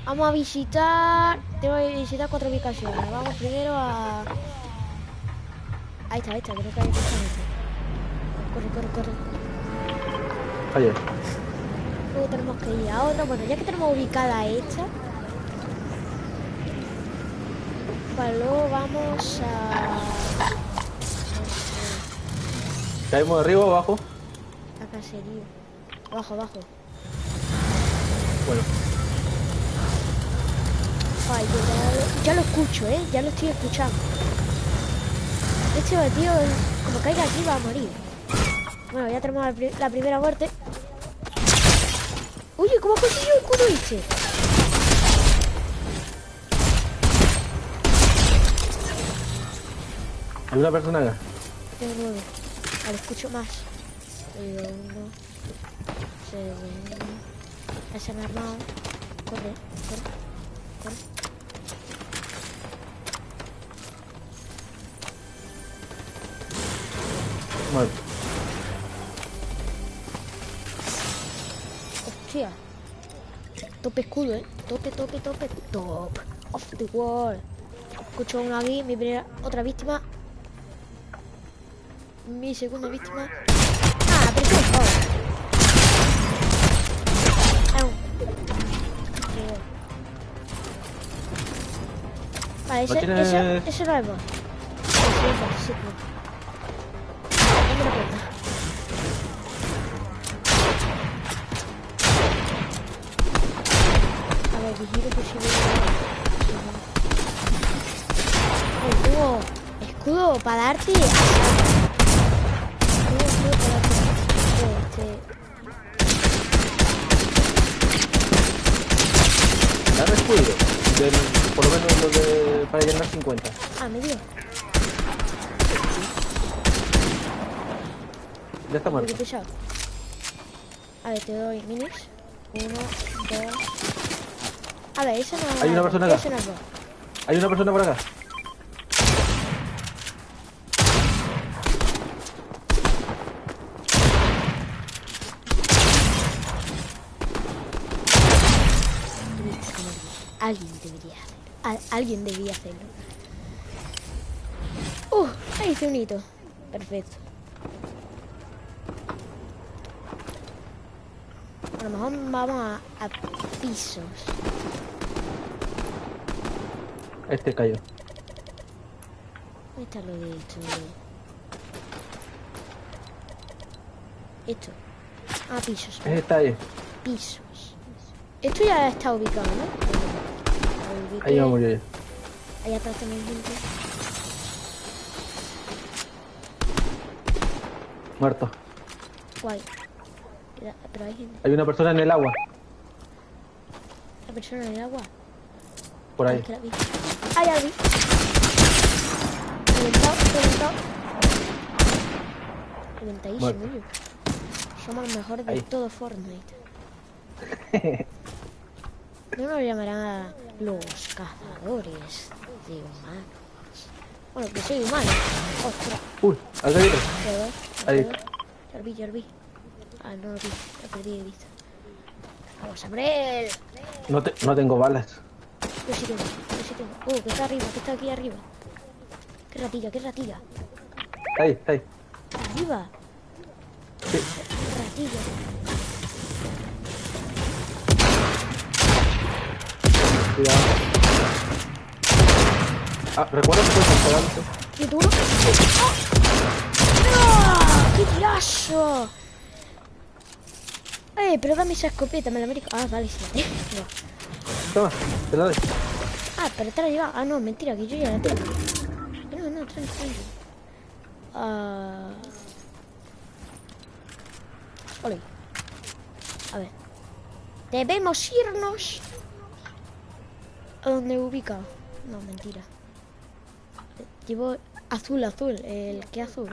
Vamos a visitar. Tengo que visitar cuatro ubicaciones. Vamos primero a. Ahí está, ahí está, creo que hay que Corre, corre, corre. Oye, Luego tenemos que ir a otra. Bueno, ya que tenemos ubicada esta. Pues luego vamos a. ¿caemos de arriba o abajo? La cacería. Abajo, abajo. Bueno, Ay, yo ya, lo- ya lo escucho, ¿eh? Ya lo estoy escuchando. Este tío, como caiga aquí, va a morir. Bueno, ya tenemos la, pri- la primera muerte. Oye, ¿cómo ha conseguido el culo este? hay una persona acá. Tengo nueve. Vale, escucho más. Segundo. Segundo. Ya se me ha armado. Corre, corre, corre. Bueno, Hostia. Tope escudo, eh. Tope, tope, tope. Top. Off the wall. Escucho uno aquí, mi primera, otra víctima. Mi segunda víctima. Ah, pero un- Joder. Vale, ese, ¿No tienes- ese, ese. Sí, sí, sí, sí. A ver, vigilo que si tengo escudo para darte. Tengo escudo para darte. Este... Dame escudo. Del- por lo menos lo de. para llenar 50. Ah, me dio. Ya está muerto. A ver, te doy minis. Uno, dos. A ver, eso no Hay una persona acá. No. Hay una persona por acá. Alguien debería hacerlo. Al- alguien debía hacerlo. Uh, ahí hice un hito. Perfecto. A lo mejor vamos a, a pisos. Este cayó. ¿Dónde está lo de esto? Esto. Ah, pisos. Ese está ahí. Pisos. Esto ya está ubicado, ¿no? Ahí va a morir. Allá atrás también gente. Muerto. Guay. Pero hay gente. Hay una persona en el agua. La persona en el agua. Por Ah, ahí. vi. Ah, ya vi. Reventado, reventado. Reventadísimo. Somos los mejores de Ahí. todo Fortnite. No nos llamarán los cazadores de humanos. Bueno, que soy humano. Ostras, Uy, perdón. Ahí. Ya lo vi, ya lo vi. Ah, no lo vi. Lo perdí de vista. Vamos a por él. No, te- no tengo balas. Yo sí tengo, yo sí tengo. Oh, que está arriba, que está aquí arriba. Qué ratilla, qué ratilla. Ahí, está ahí. Arriba. Sí. Ratilla. Cuidado. Ah, recuerda que puedes hacer antes. ¿Qué duro? ¡Ah! ¡Qué tirazo! Eh, pero dame esa escopeta, me la merezco. Ah, vale, sí. Toma, te la doy. Ah, pero te la lleva. Ah, no, mentira, que yo ya la tengo. No, no, tranqui, tranqui. Ah. Ole. A ver. Debemos irnos. ¿A dónde ubica? No, mentira. Llevo azul, azul. El que azul.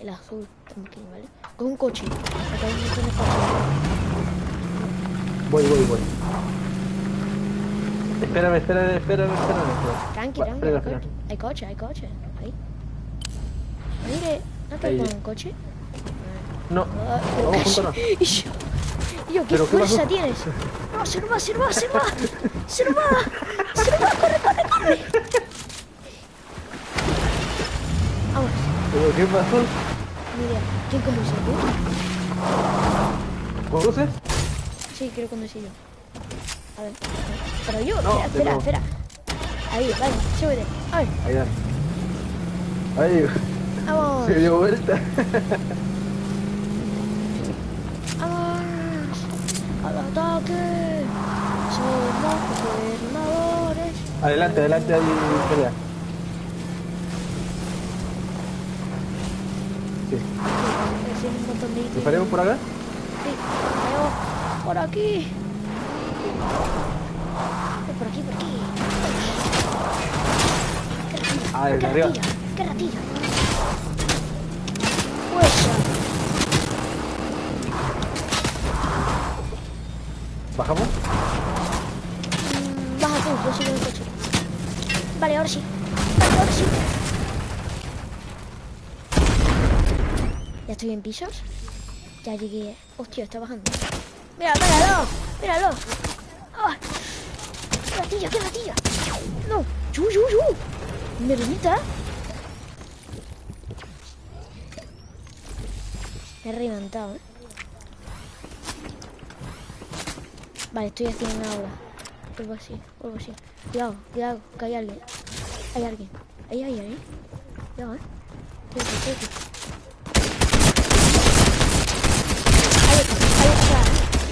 El azul. Tranquilo, ¿vale? Con un coche. Acá hay un coches. Voy, voy, voy. Espérame, espérame, espérame, espérame. Tranqui, Va, tranqui. frena. coche, Hay coche, hay coche. Ahí. Mire, ¿no te con un coche? No, Ah, pero vamos juntos no. Y yo, y yo, ¿qué ¿Pero qué fuerza pasó? tienes? No, se nos va, se nos va, se nos va. Se nos va. Se nos va, corre, corre, corre. Vamos, ¿Pero qué pasó? mira, ¿quién conduce? ¿Tú? ¿Conduces? Sí, quiero conducir yo. A ver, pero yo, No, espera, espera. Ahí, vale, súbete. Ay, Ahí, dale. Ahí, vamos. se dio vuelta. ¡Vamos! ¡Al ataque! Somos gobernadores. Adelante, adelante, ahí pelea. Sí. Sí, un montón de. ¿Disparemos por acá? Sí, pero por aquí. Por aquí, por aquí. ¡Qué ratilla! Ah, desde ¡Qué arriba. ¡Qué ratilla! ¡Fuerza! ¿Bajamos? Mm, Baja tú, yo sigo el coche. Vale, ahora sí. Vale, ahora sí. Ya estoy en pisos. Ya llegué. Hostia, está bajando. Mira, míralo. Míralo. ¡Qué ratilla, qué ratilla! No. ¡Yu, yu, yu! ¡Me limita! Me he reventado, ¿eh? Vale, estoy haciendo agua. Vuelvo así, vuelvo así. Cuidado, cuidado, que hay alguien. Hay alguien. Ahí hay alguien. Cuidado, eh. Quédate, quédate.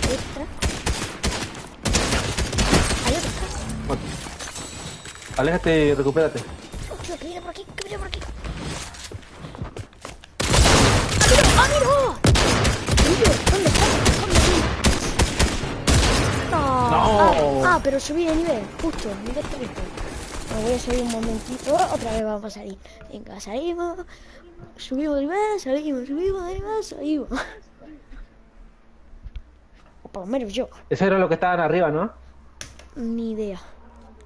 Hay otro Aquí. Aléjate y recupérate. Dios, que viene por aquí, que viene por aquí. ¡Ah, ¡Ah, mira! ¿Dónde está? ¿Dónde está? No. Ah, ah, ah pero subí de nivel, justo, nivel 3. Me voy a subir un momentito, otra vez vamos a salir. Venga, salimos, subimos de nivel, salimos, subimos de nivel, salimos. Por lo menos yo, Eso era lo que estaban arriba, ¿no? ni idea.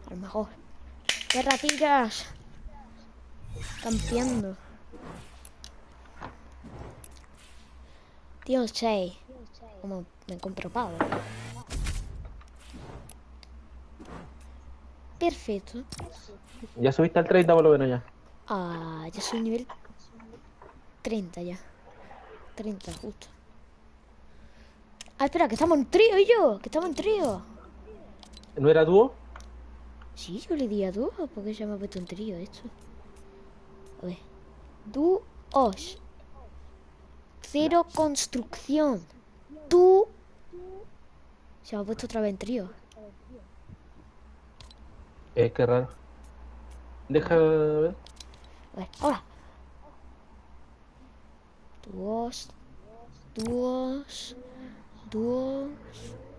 A lo mejor. ¡Qué ratillas! Campeando. Tío, 6. Como me compro pavo. Perfecto. Ya subiste al 30 por lo menos ya. Ah, ya soy nivel 30 ya. 30 justo. Ah, espera, que estamos en trío y yo. Que estamos en trío. ¿No era dúo? Sí, yo le di a dúo, porque se me ha puesto en trío esto. A ver. Dúos. Cero construcción. Tú. Se me ha puesto otra vez en trío. Eh, qué raro. Deja ver. A ver, ahora. Dúos. Dúos. Dúos.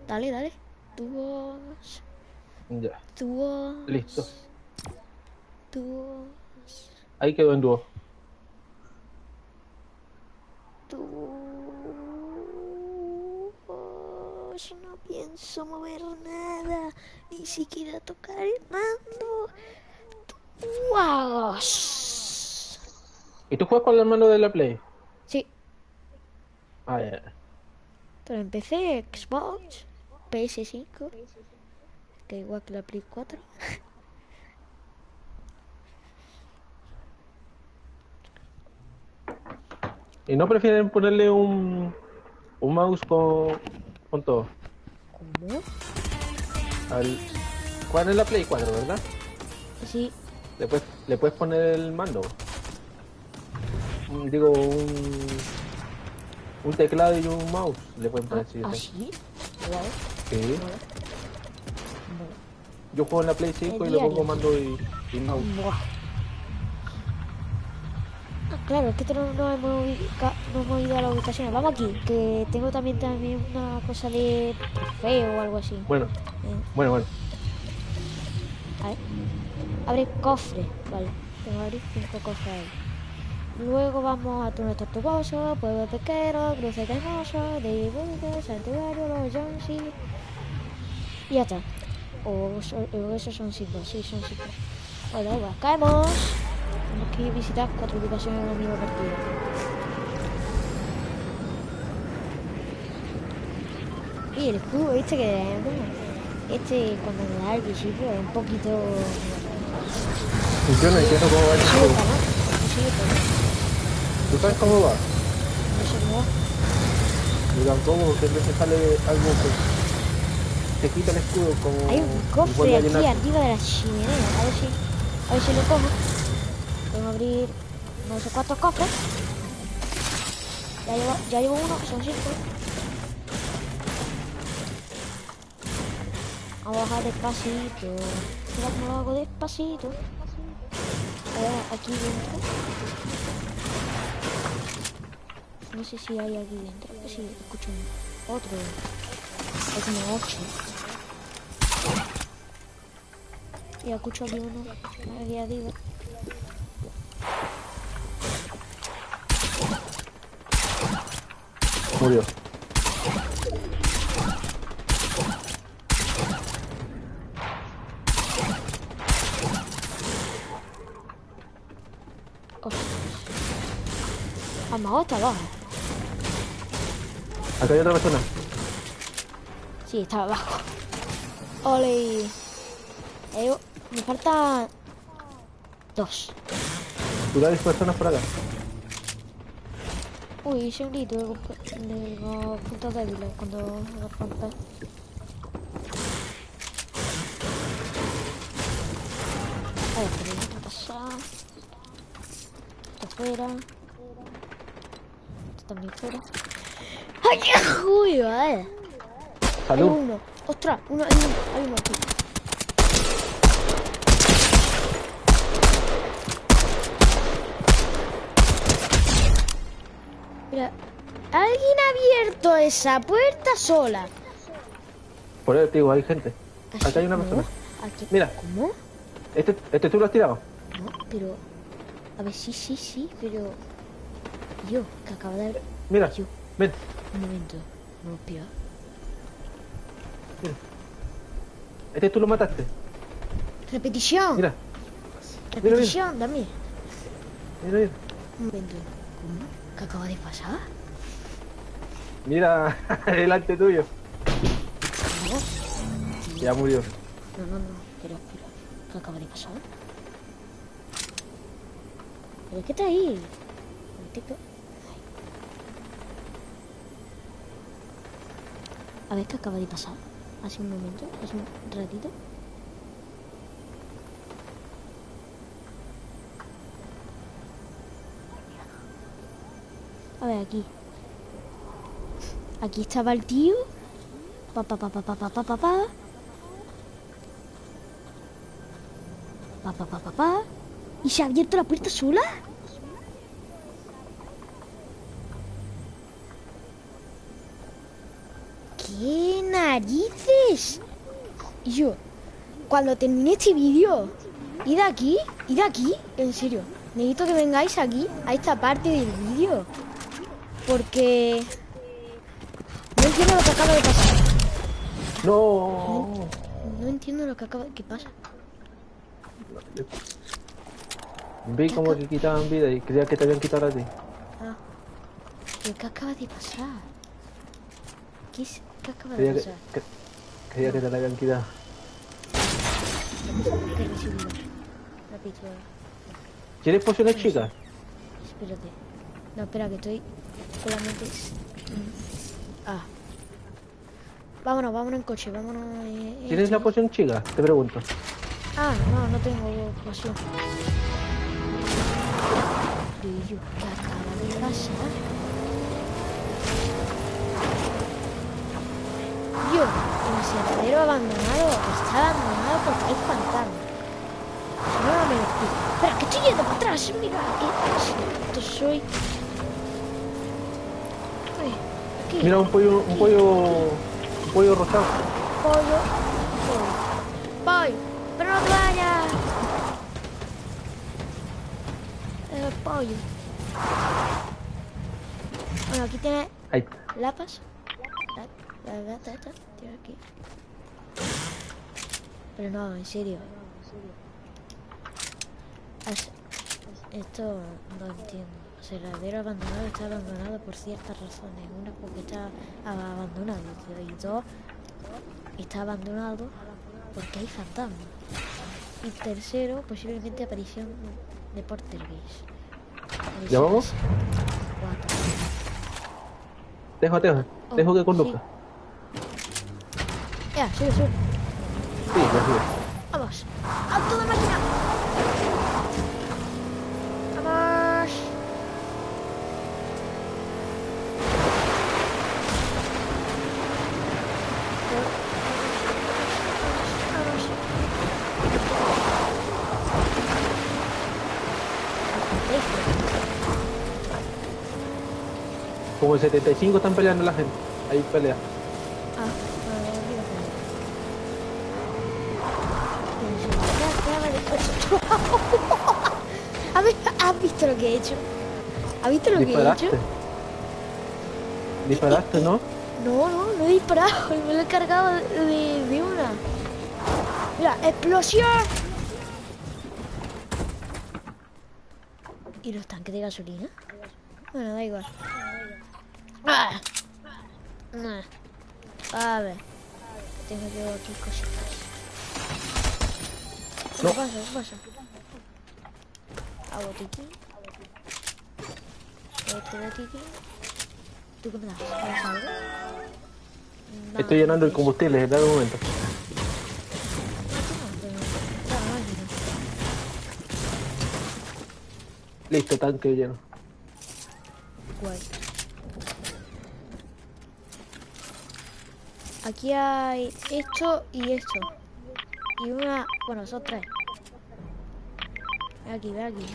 Dale, dale. Dúos. Ya. Dúos. Listo. Dúos. Ahí quedó en dúo. Dúos. No pienso mover nada. Ni siquiera tocar el mando. Dúos. ¿Y tú juegas con la mano de la Play? Sí, Ah, ya. Pero empecé Xbox, PS5. Que igual que la Play 4. ¿Y no prefieren ponerle un, un mouse con, con todo? ¿Cómo? Al, juegan en la Play 4, ¿verdad? Sí, Le puedes, le puedes poner el mando. Un- Digo, un, un teclado y un mouse. Le pueden poner ¿Ah, sí. sí? Guau, Sí. Yo juego en la Play 5 y le pongo mando y, y mouse. Buah. Ah, claro, es que esto no, no hemos ubica- no hemos ido a la ubicación. Vamos aquí, que tengo también, también una cosa de trofeo o algo así. Bueno, Eh, bueno, bueno. a ver. Abre cofre. Vale, tengo que abrir cinco cofres ahí. Luego vamos a Túnel Tortugoso, Pueblo Pesquero, Cruce Caimoso, de Burgos, Santuario, Los Jonsi. Y ya está. O, o esos son cinco, sí, son cinco. Bueno. Caemos. Tenemos que visitar cuatro ubicaciones en la misma partida. Y el escudo, este que este cuando me da al principio es un poquito Yo no entiendo cómo va el Sí, juego. ¿no? Sí, pero ¿Tú sabes cómo va? no sé cómo va. Yo tampoco, porque veces sale algo que te quita el escudo como... Hay un cofre aquí arriba de la chimenea. A ver si, a ver si lo cojo. Tengo que abrir no sé cuántos cofres. Ya llevo, ya llevo uno, son cinco. Vamos a bajar despacito. Mira cómo lo hago despacito. A ver, aquí dentro. No sé si hay aquí dentro. Sí, escucho un- otro. Hay como ocho. Y escucho aquí uno. Aquí arriba. Murió. A lo mejor está abajo. Acá hay otra persona. Sí, está abajo. Ole. Eh, me faltan dos. Cuidado, hay personas por acá. Uy, hice un grito de, los puntos débiles cuando los rompes. A ver, pero pasa. Esto fuera. Esto también fuera qué jodido, eh. Salud. Uno. Ostras, uno, hay uno, hay uno aquí. Mira, alguien ha abierto esa puerta sola. Por ahí, tío, hay gente. aquí hay una persona. Aquí. Mira. ¿Cómo? Este, este tú lo has tirado. No, pero. A ver, sí, sí, sí, pero. Yo, que acaba de. Mira, yo. ven un momento. No, espera. Este tú lo mataste. Repetición. Mira, Repetición, dame. mira, mira. Un momento. ¿Cómo? ¿Qué acaba de pasar? Mira, delante tuyo. Ya murió. No, no, no. Pero, espera. ¿Qué acaba de pasar? ¿Pero qué está ahí tipo- Ay. A ver qué acaba de pasar. Hace un momento, hace un ratito. A ver, aquí. Aquí estaba el tío. Pa, pa, pa, pa, pa, pa, pa, pa, pa. Pa, pa, pa, pa, pa. ¿Y se ha abierto la puerta sola? ¿Qué narices? Y yo, cuando termine este vídeo, id aquí, id aquí, en serio. Necesito que vengáis aquí, a esta parte del vídeo. Porque... No entiendo lo que acaba de pasar. No. No entiendo lo que acaba... ¿Qué pasa? Vi como que quitaban vida y creía que te habían quitado a ti. Ah. ¿Pero qué acaba de pasar? ¿Qué, es- qué acaba de Creía que, te la habían quitado. ¿Quieres pociones chicas? Espérate. No, espera, que estoy con la mente... Mm. Ah. Vámonos, vámonos en coche, vámonos... ¿Tienes la poción chica? Te pregunto. Ah, no, no tengo poción. ¿qué acaba de pasar? Yo, el aserradero abandonado está abandonado porque hay fantasmas. No, no me lo explico. Espera, que estoy yendo para atrás. Mira, que soy. Aquí. Mira un pollo, un pollo, un pollo rosado. Pollo. Pollo. Pollo. Pero no te vayas. El pollo. Bueno, aquí tiene lapas. La, gata esta. Tiene aquí. Pero no, en serio. Esto no entiendo. El cerradero abandonado está abandonado por ciertas razones. Una porque está abandonado y dos está abandonado porque hay fantasmas. Y tercero, posiblemente aparición de Portergeist. ¿Ya vamos? Cuatro. Dejo, dejo, Oh, dejo que conduzca. Ya, sube, sube. Sí, ya sube. Vamos. ¡A toda máquina! Vamos. Como el 75 están peleando la gente. Ahí pelea. Ah, no, olvídate. A ver, ¿has visto lo que he hecho? ¿Has visto lo que he hecho? Disparaste, ¿no? No, no, no he disparado, me lo he cargado de, de una. Mira, explosión. ¿Y los tanques de gasolina? Bueno, da igual. Ah. Nah. A ver. Tengo yo aquí cositas. ¿Qué No. pasa? ¿Qué pasa? A botiquín. Este botiquín. ¿Tú qué me das? ¿Me das algo? No, Estoy llenando el combustible, dame un momento. Listo, tanque lleno. Guay. Aquí hay esto y esto. Y una... Bueno, son tres. Ven aquí, ven aquí.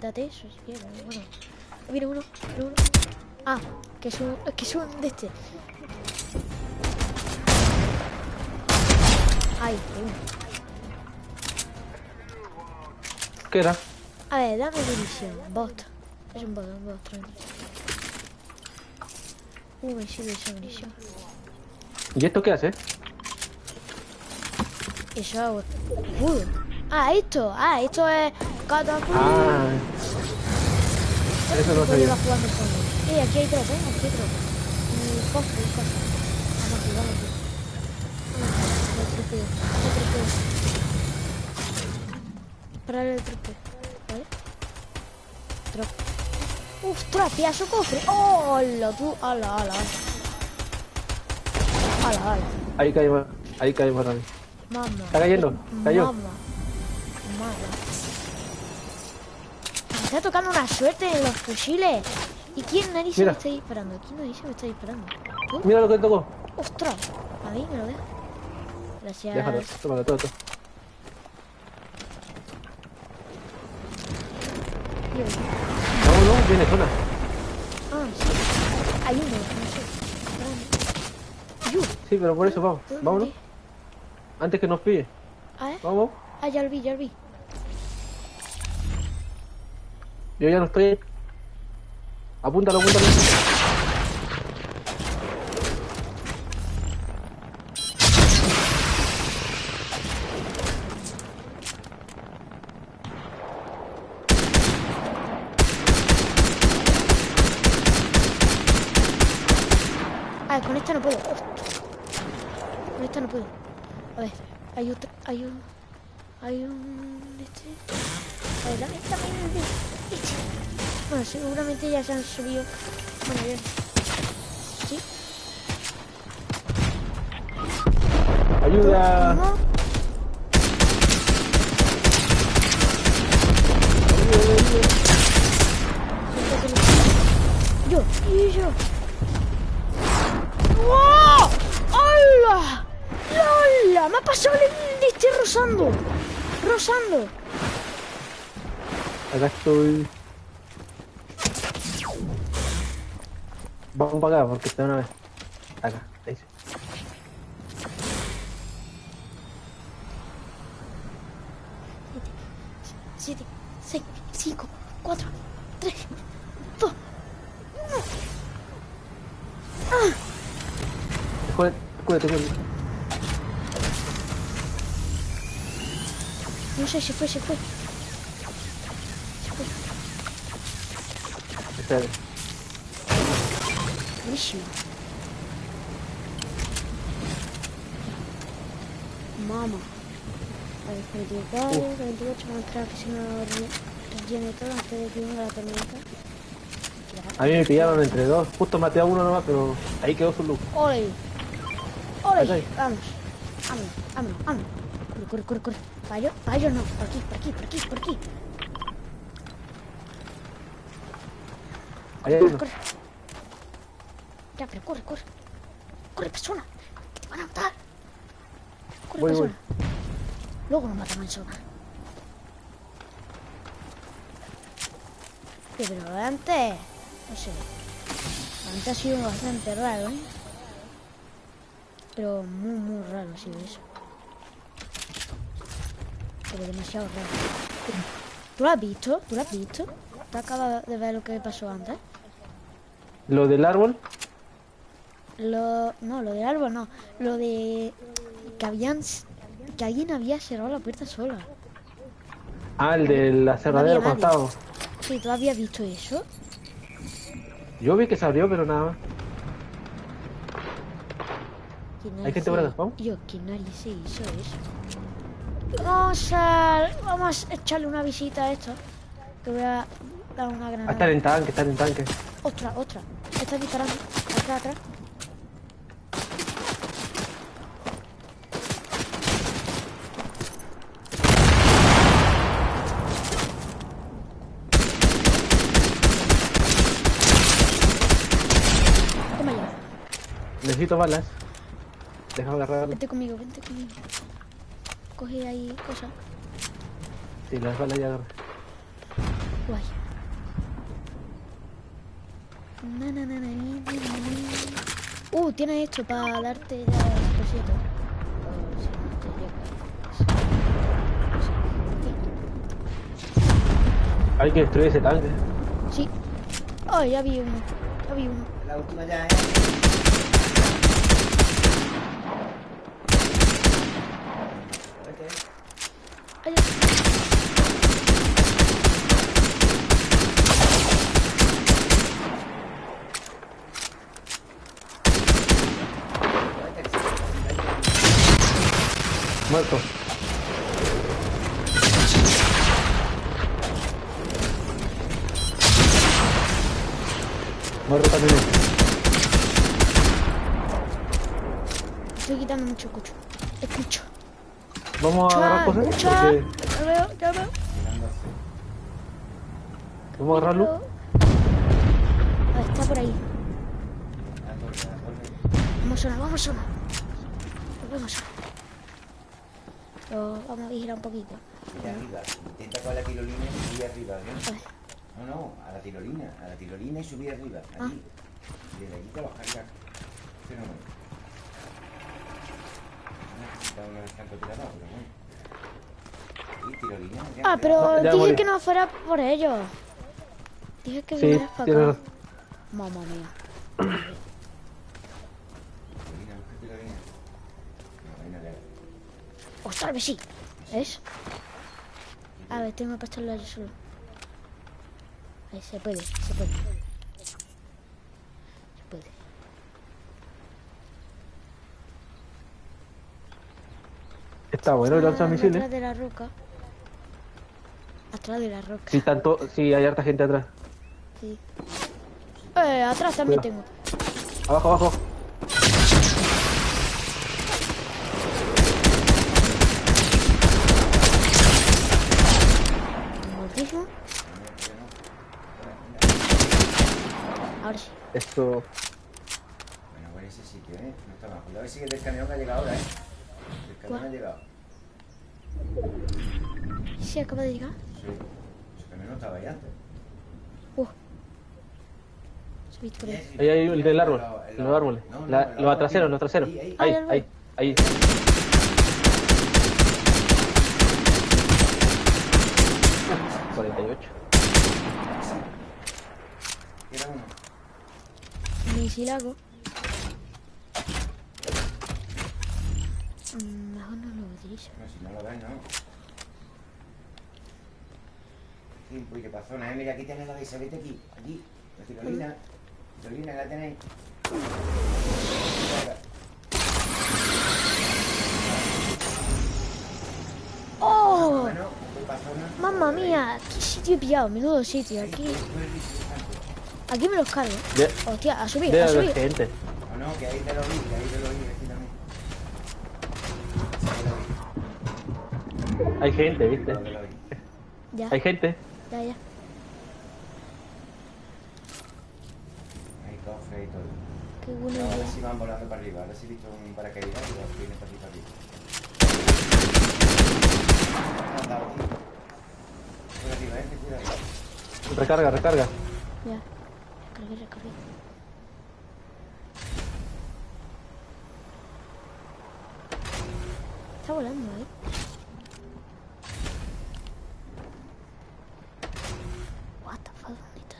Date eso si quieres. Bueno. Mira uno, mira uno. Ah, que es un, que es un de este. Ay, uy. ¿Qué era? A ver, dame munición. Bot. Es un bot, un bot, tranquilo. Uh, me sirve esa munición. ¿Y esto qué hace? Hago. Uh. Ah, esto. Ah, esto es catapulta. Ah. Eso no. Eh, aquí hay drop, eh, aquí hay drop. Y cofre, y cosas. Vamos aquí, vamos aquí. Vamos aquí, el. Parar tripeo, ¿vale? Drop. ¡Ostras, pedazo cofre! ¡Oh, hola, tú! ¡Hala, hala! ¡Hala, hala! Ahí cae, ahí cae Marrani. Mamá. Está cayendo, cayó. Mamá. Mamá. Me está tocando una suerte en los fusiles. ¿Y quién narices me Mira. está disparando? ¿Quién narices me está disparando? ¿Tú? Mira lo que tocó. ¡Ostras! A mí me lo deja. Gracias. Déjalo, tómalo, todo, todo. Yo- Vámonos, viene zona. Ah, sí. Hay uno, no sé. Sí, pero por eso vamos. Vámonos. Antes que nos pille. A ver. Vamos. Ah, ya lo vi, ya lo vi. Yo ya no estoy. Apúntalo, apúntalo. Ah, con esta no puedo. Ostras. Con esta no puedo. A ver, hay otro. Hay un. Hay un. Este. A ver, dame, dame el de- este. Bueno, seguramente ya se han subido. Bueno, ya. ¿Sí? Ayuda. ¿Cómo? Yo, y yo. ¡Wow! ¡Hola! ¡Hola! Me ha pasado el este rozando. Rozando. Acá estoy. Vamos para acá porque está una vez. Acá, ahí. Siete, seis, cinco, cuatro, tres, dos, uno. Escúdate, escúdate, escúdate. No sé, se fue, se fue. Se fue. Espérate. Buenísimo. Mamá. A ver, 44, 48, vamos a re- rellene todo antes de que venga la tormenta. A mí me pillaron entre dos. Justo maté a uno nomás, pero ahí quedó su luz. ¡Ole! ¡Ole! Vamos. Vámonos, vámonos, vámonos. Corre, corre, corre, corre. Para ellos no. Por aquí, por aquí, por aquí, por aquí. Ahí hay Corre, uno. corre. Ya, pero corre, corre. Corre, persona. Que te van a matar. Corre, Voy, voy. persona. Luego nos matan en zona. Sí, pero antes, no sé. Antes ha sido bastante raro, ¿eh? Pero muy, muy raro ha sido eso. Pero demasiado raro. ¿Tú lo has visto? ¿Tú lo has visto? ¿Tú acabas de ver lo que pasó antes? Lo del árbol. Lo, no, lo del árbol no. Lo de que habían que alguien había cerrado la puerta sola. Ah, el de la cerradera nadie. costado. Sí, ¿tú habías visto eso? Yo vi que se abrió, pero nada más. ¿Quién Hay gente por acá, ¿vamos? Yo, ¿quién nadie se hizo eso? Vamos a, vamos a echarle una visita a esto. Que voy a dar una Ah, granada. están en tanque, están en tanque. Otra, otra. Está disparando. Atrás, atrás. Toma ya. Necesito balas. Déjame agarrar. Vente conmigo, vente conmigo. Coge ahí cosas. Sí, las balas ya agarré. Guay. Na. Uh, tienes esto para darte ya el cosito. Si no te llega. Hay que destruir ese tanque. Sí. Oh, ya vi uno. Ya vi uno. La última ya, ¿eh? Ay, Muerto. Muerto también. Estoy quitando mucho escucho. Escucho. Vamos a agarrar cosas. Porque Ya veo, ya veo. vamos a agarrar luz. Ah, está por ahí. Vamos a sonar, vamos a sonar. Vamos a sonar. Pero vamos a vigilar un poquito. Mira arriba. Intenta con la tirolina y subir arriba, A ¿no? ver. No, no, a la tirolina, a la tirolina y subir arriba, Ah. allí. Y desde allí te vas a cargar. Fenómeno. Necesita uno de francotirador, pero bueno. Y tirolina, ya, Ah, pero ya dije morí. que no fuera por ellos. Dije que Sí, vinieras para acá. Mamma mía. Tirolina, busca tirolina. No, ahí no le O tal vez sí. ¿Ves? A ver, tengo que pasarlo yo solo. Ahí se puede, se puede. Se puede. Está bueno el lanzamisiles. Atrás de la roca. Atrás de la roca. Sí, tanto, sí, hay harta gente atrás. Sí. Eh, atrás también Cuidado. tengo. Abajo, abajo. Ahora sí. Eso. Bueno, bueno, ese sitio, ¿eh? No está mal. Cuidado, sigue del camión que ha llegado ahora, ¿eh? El camión ha llegado. Sí, acaba de llegar. Sí. Ese camión no estaba ahí antes. Uh. Ahí. Ahí hay el del árbol. Los árboles. No, no, La- los árbol traseros, los traseros. Ahí, ahí. Ahí, Ah, lo ahí, ahí. ¿48? Era uno. Misilago. Mm, Mejor no lo utilizo. No, si no lo ves, no. Sí, pues qué pasó, ¿eh? Mira, aquí tienes la de Isabel aquí. Aquí. La tirolina. Tirolina, la tenéis. ¡Oh! Bueno, ¿qué pasó, no? Mamma mía, qué sitio he pillado, menudo sitio. Aquí, aquí me los cargo. Hostia, a subir, a subir. gente. No, no, que ahí te lo vi, que ahí te lo vi, aquí también. Sí, lo vi. Hay gente, ¿viste? Ya, Hay gente. ya, ya. Hay cofre y todo. Qué buena No, a ver idea. si van volando para arriba. A ver si he visto un paracaídas y los vienen para aquí para arriba. Me han dado, tío. Por arriba, eh, cuidado. Recarga, recarga. Ya. Recargué, recargué. Está volando, ¿eh? What the fuck, ¿dónde está?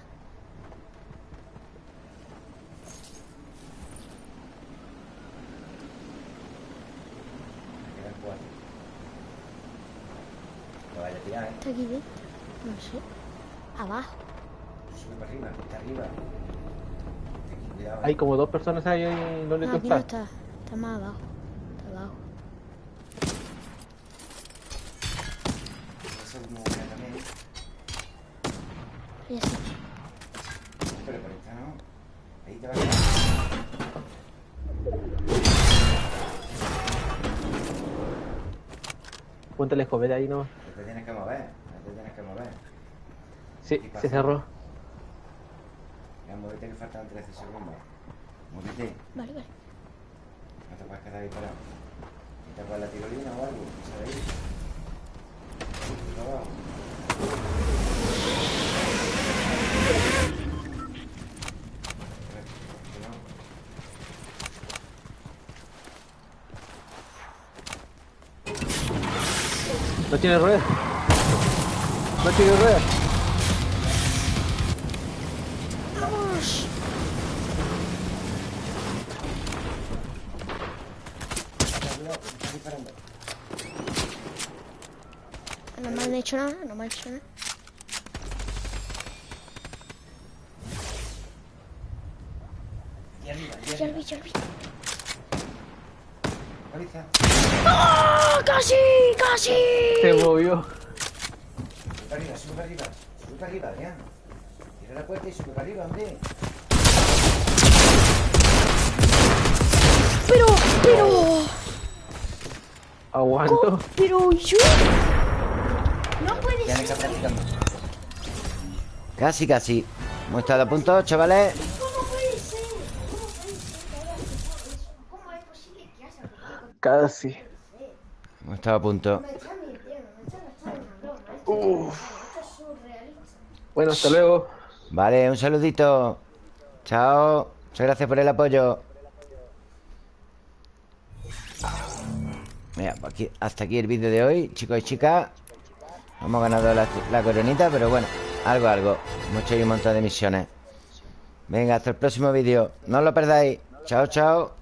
Me quedan cuatro. Lo vaya a tirar, eh. ¿Está aquí dentro? No sé. Abajo. Sube para arriba, está arriba. Cuidado. Hay como dos personas ahí, ahí donde Ah, tú aquí no estás. está. Está más abajo. Está abajo. Ese es como una también. Ya sí. Pero por esta no. Ahí te va a quedar. Ponte la escopeta ahí nomás. No te tienes que mover. Sí, se cerró. Ya, móvete que faltan 13 segundos. Móvete. Vale, vale. No te puedes quedar ahí parado. ¿Te acuerdas la tirolina o algo? ¿Sabes? Abajo. No tiene rueda. No tiene rueda. Hecho nada, no me han hecho nada. Ya lo vi, ya lo vi. ¡Ah! ¡Casi! ¡Casi! Se movió. Sube para arriba, sube para arriba Sube para arriba, Adrián Cierra la puerta y sube para arriba, hombre Pero, pero, Aguanto. pero yo. Practicando Casi, casi Hemos estado a punto, chavales ¿Cómo puede ser? ¿Cómo puede ser? ¿Cómo es posible que haya jugado Casi. Hemos estado a punto surrealista. Bueno, hasta luego. Vale, un saludito Chao Muchas gracias por el apoyo Mira, pues aquí- hasta aquí el vídeo de hoy Chicos y chicas Hemos ganado la, coronita Pero bueno, algo, algo. Hemos ahí un montón de misiones. Venga, hasta el próximo vídeo. No lo perdáis. Chao, chao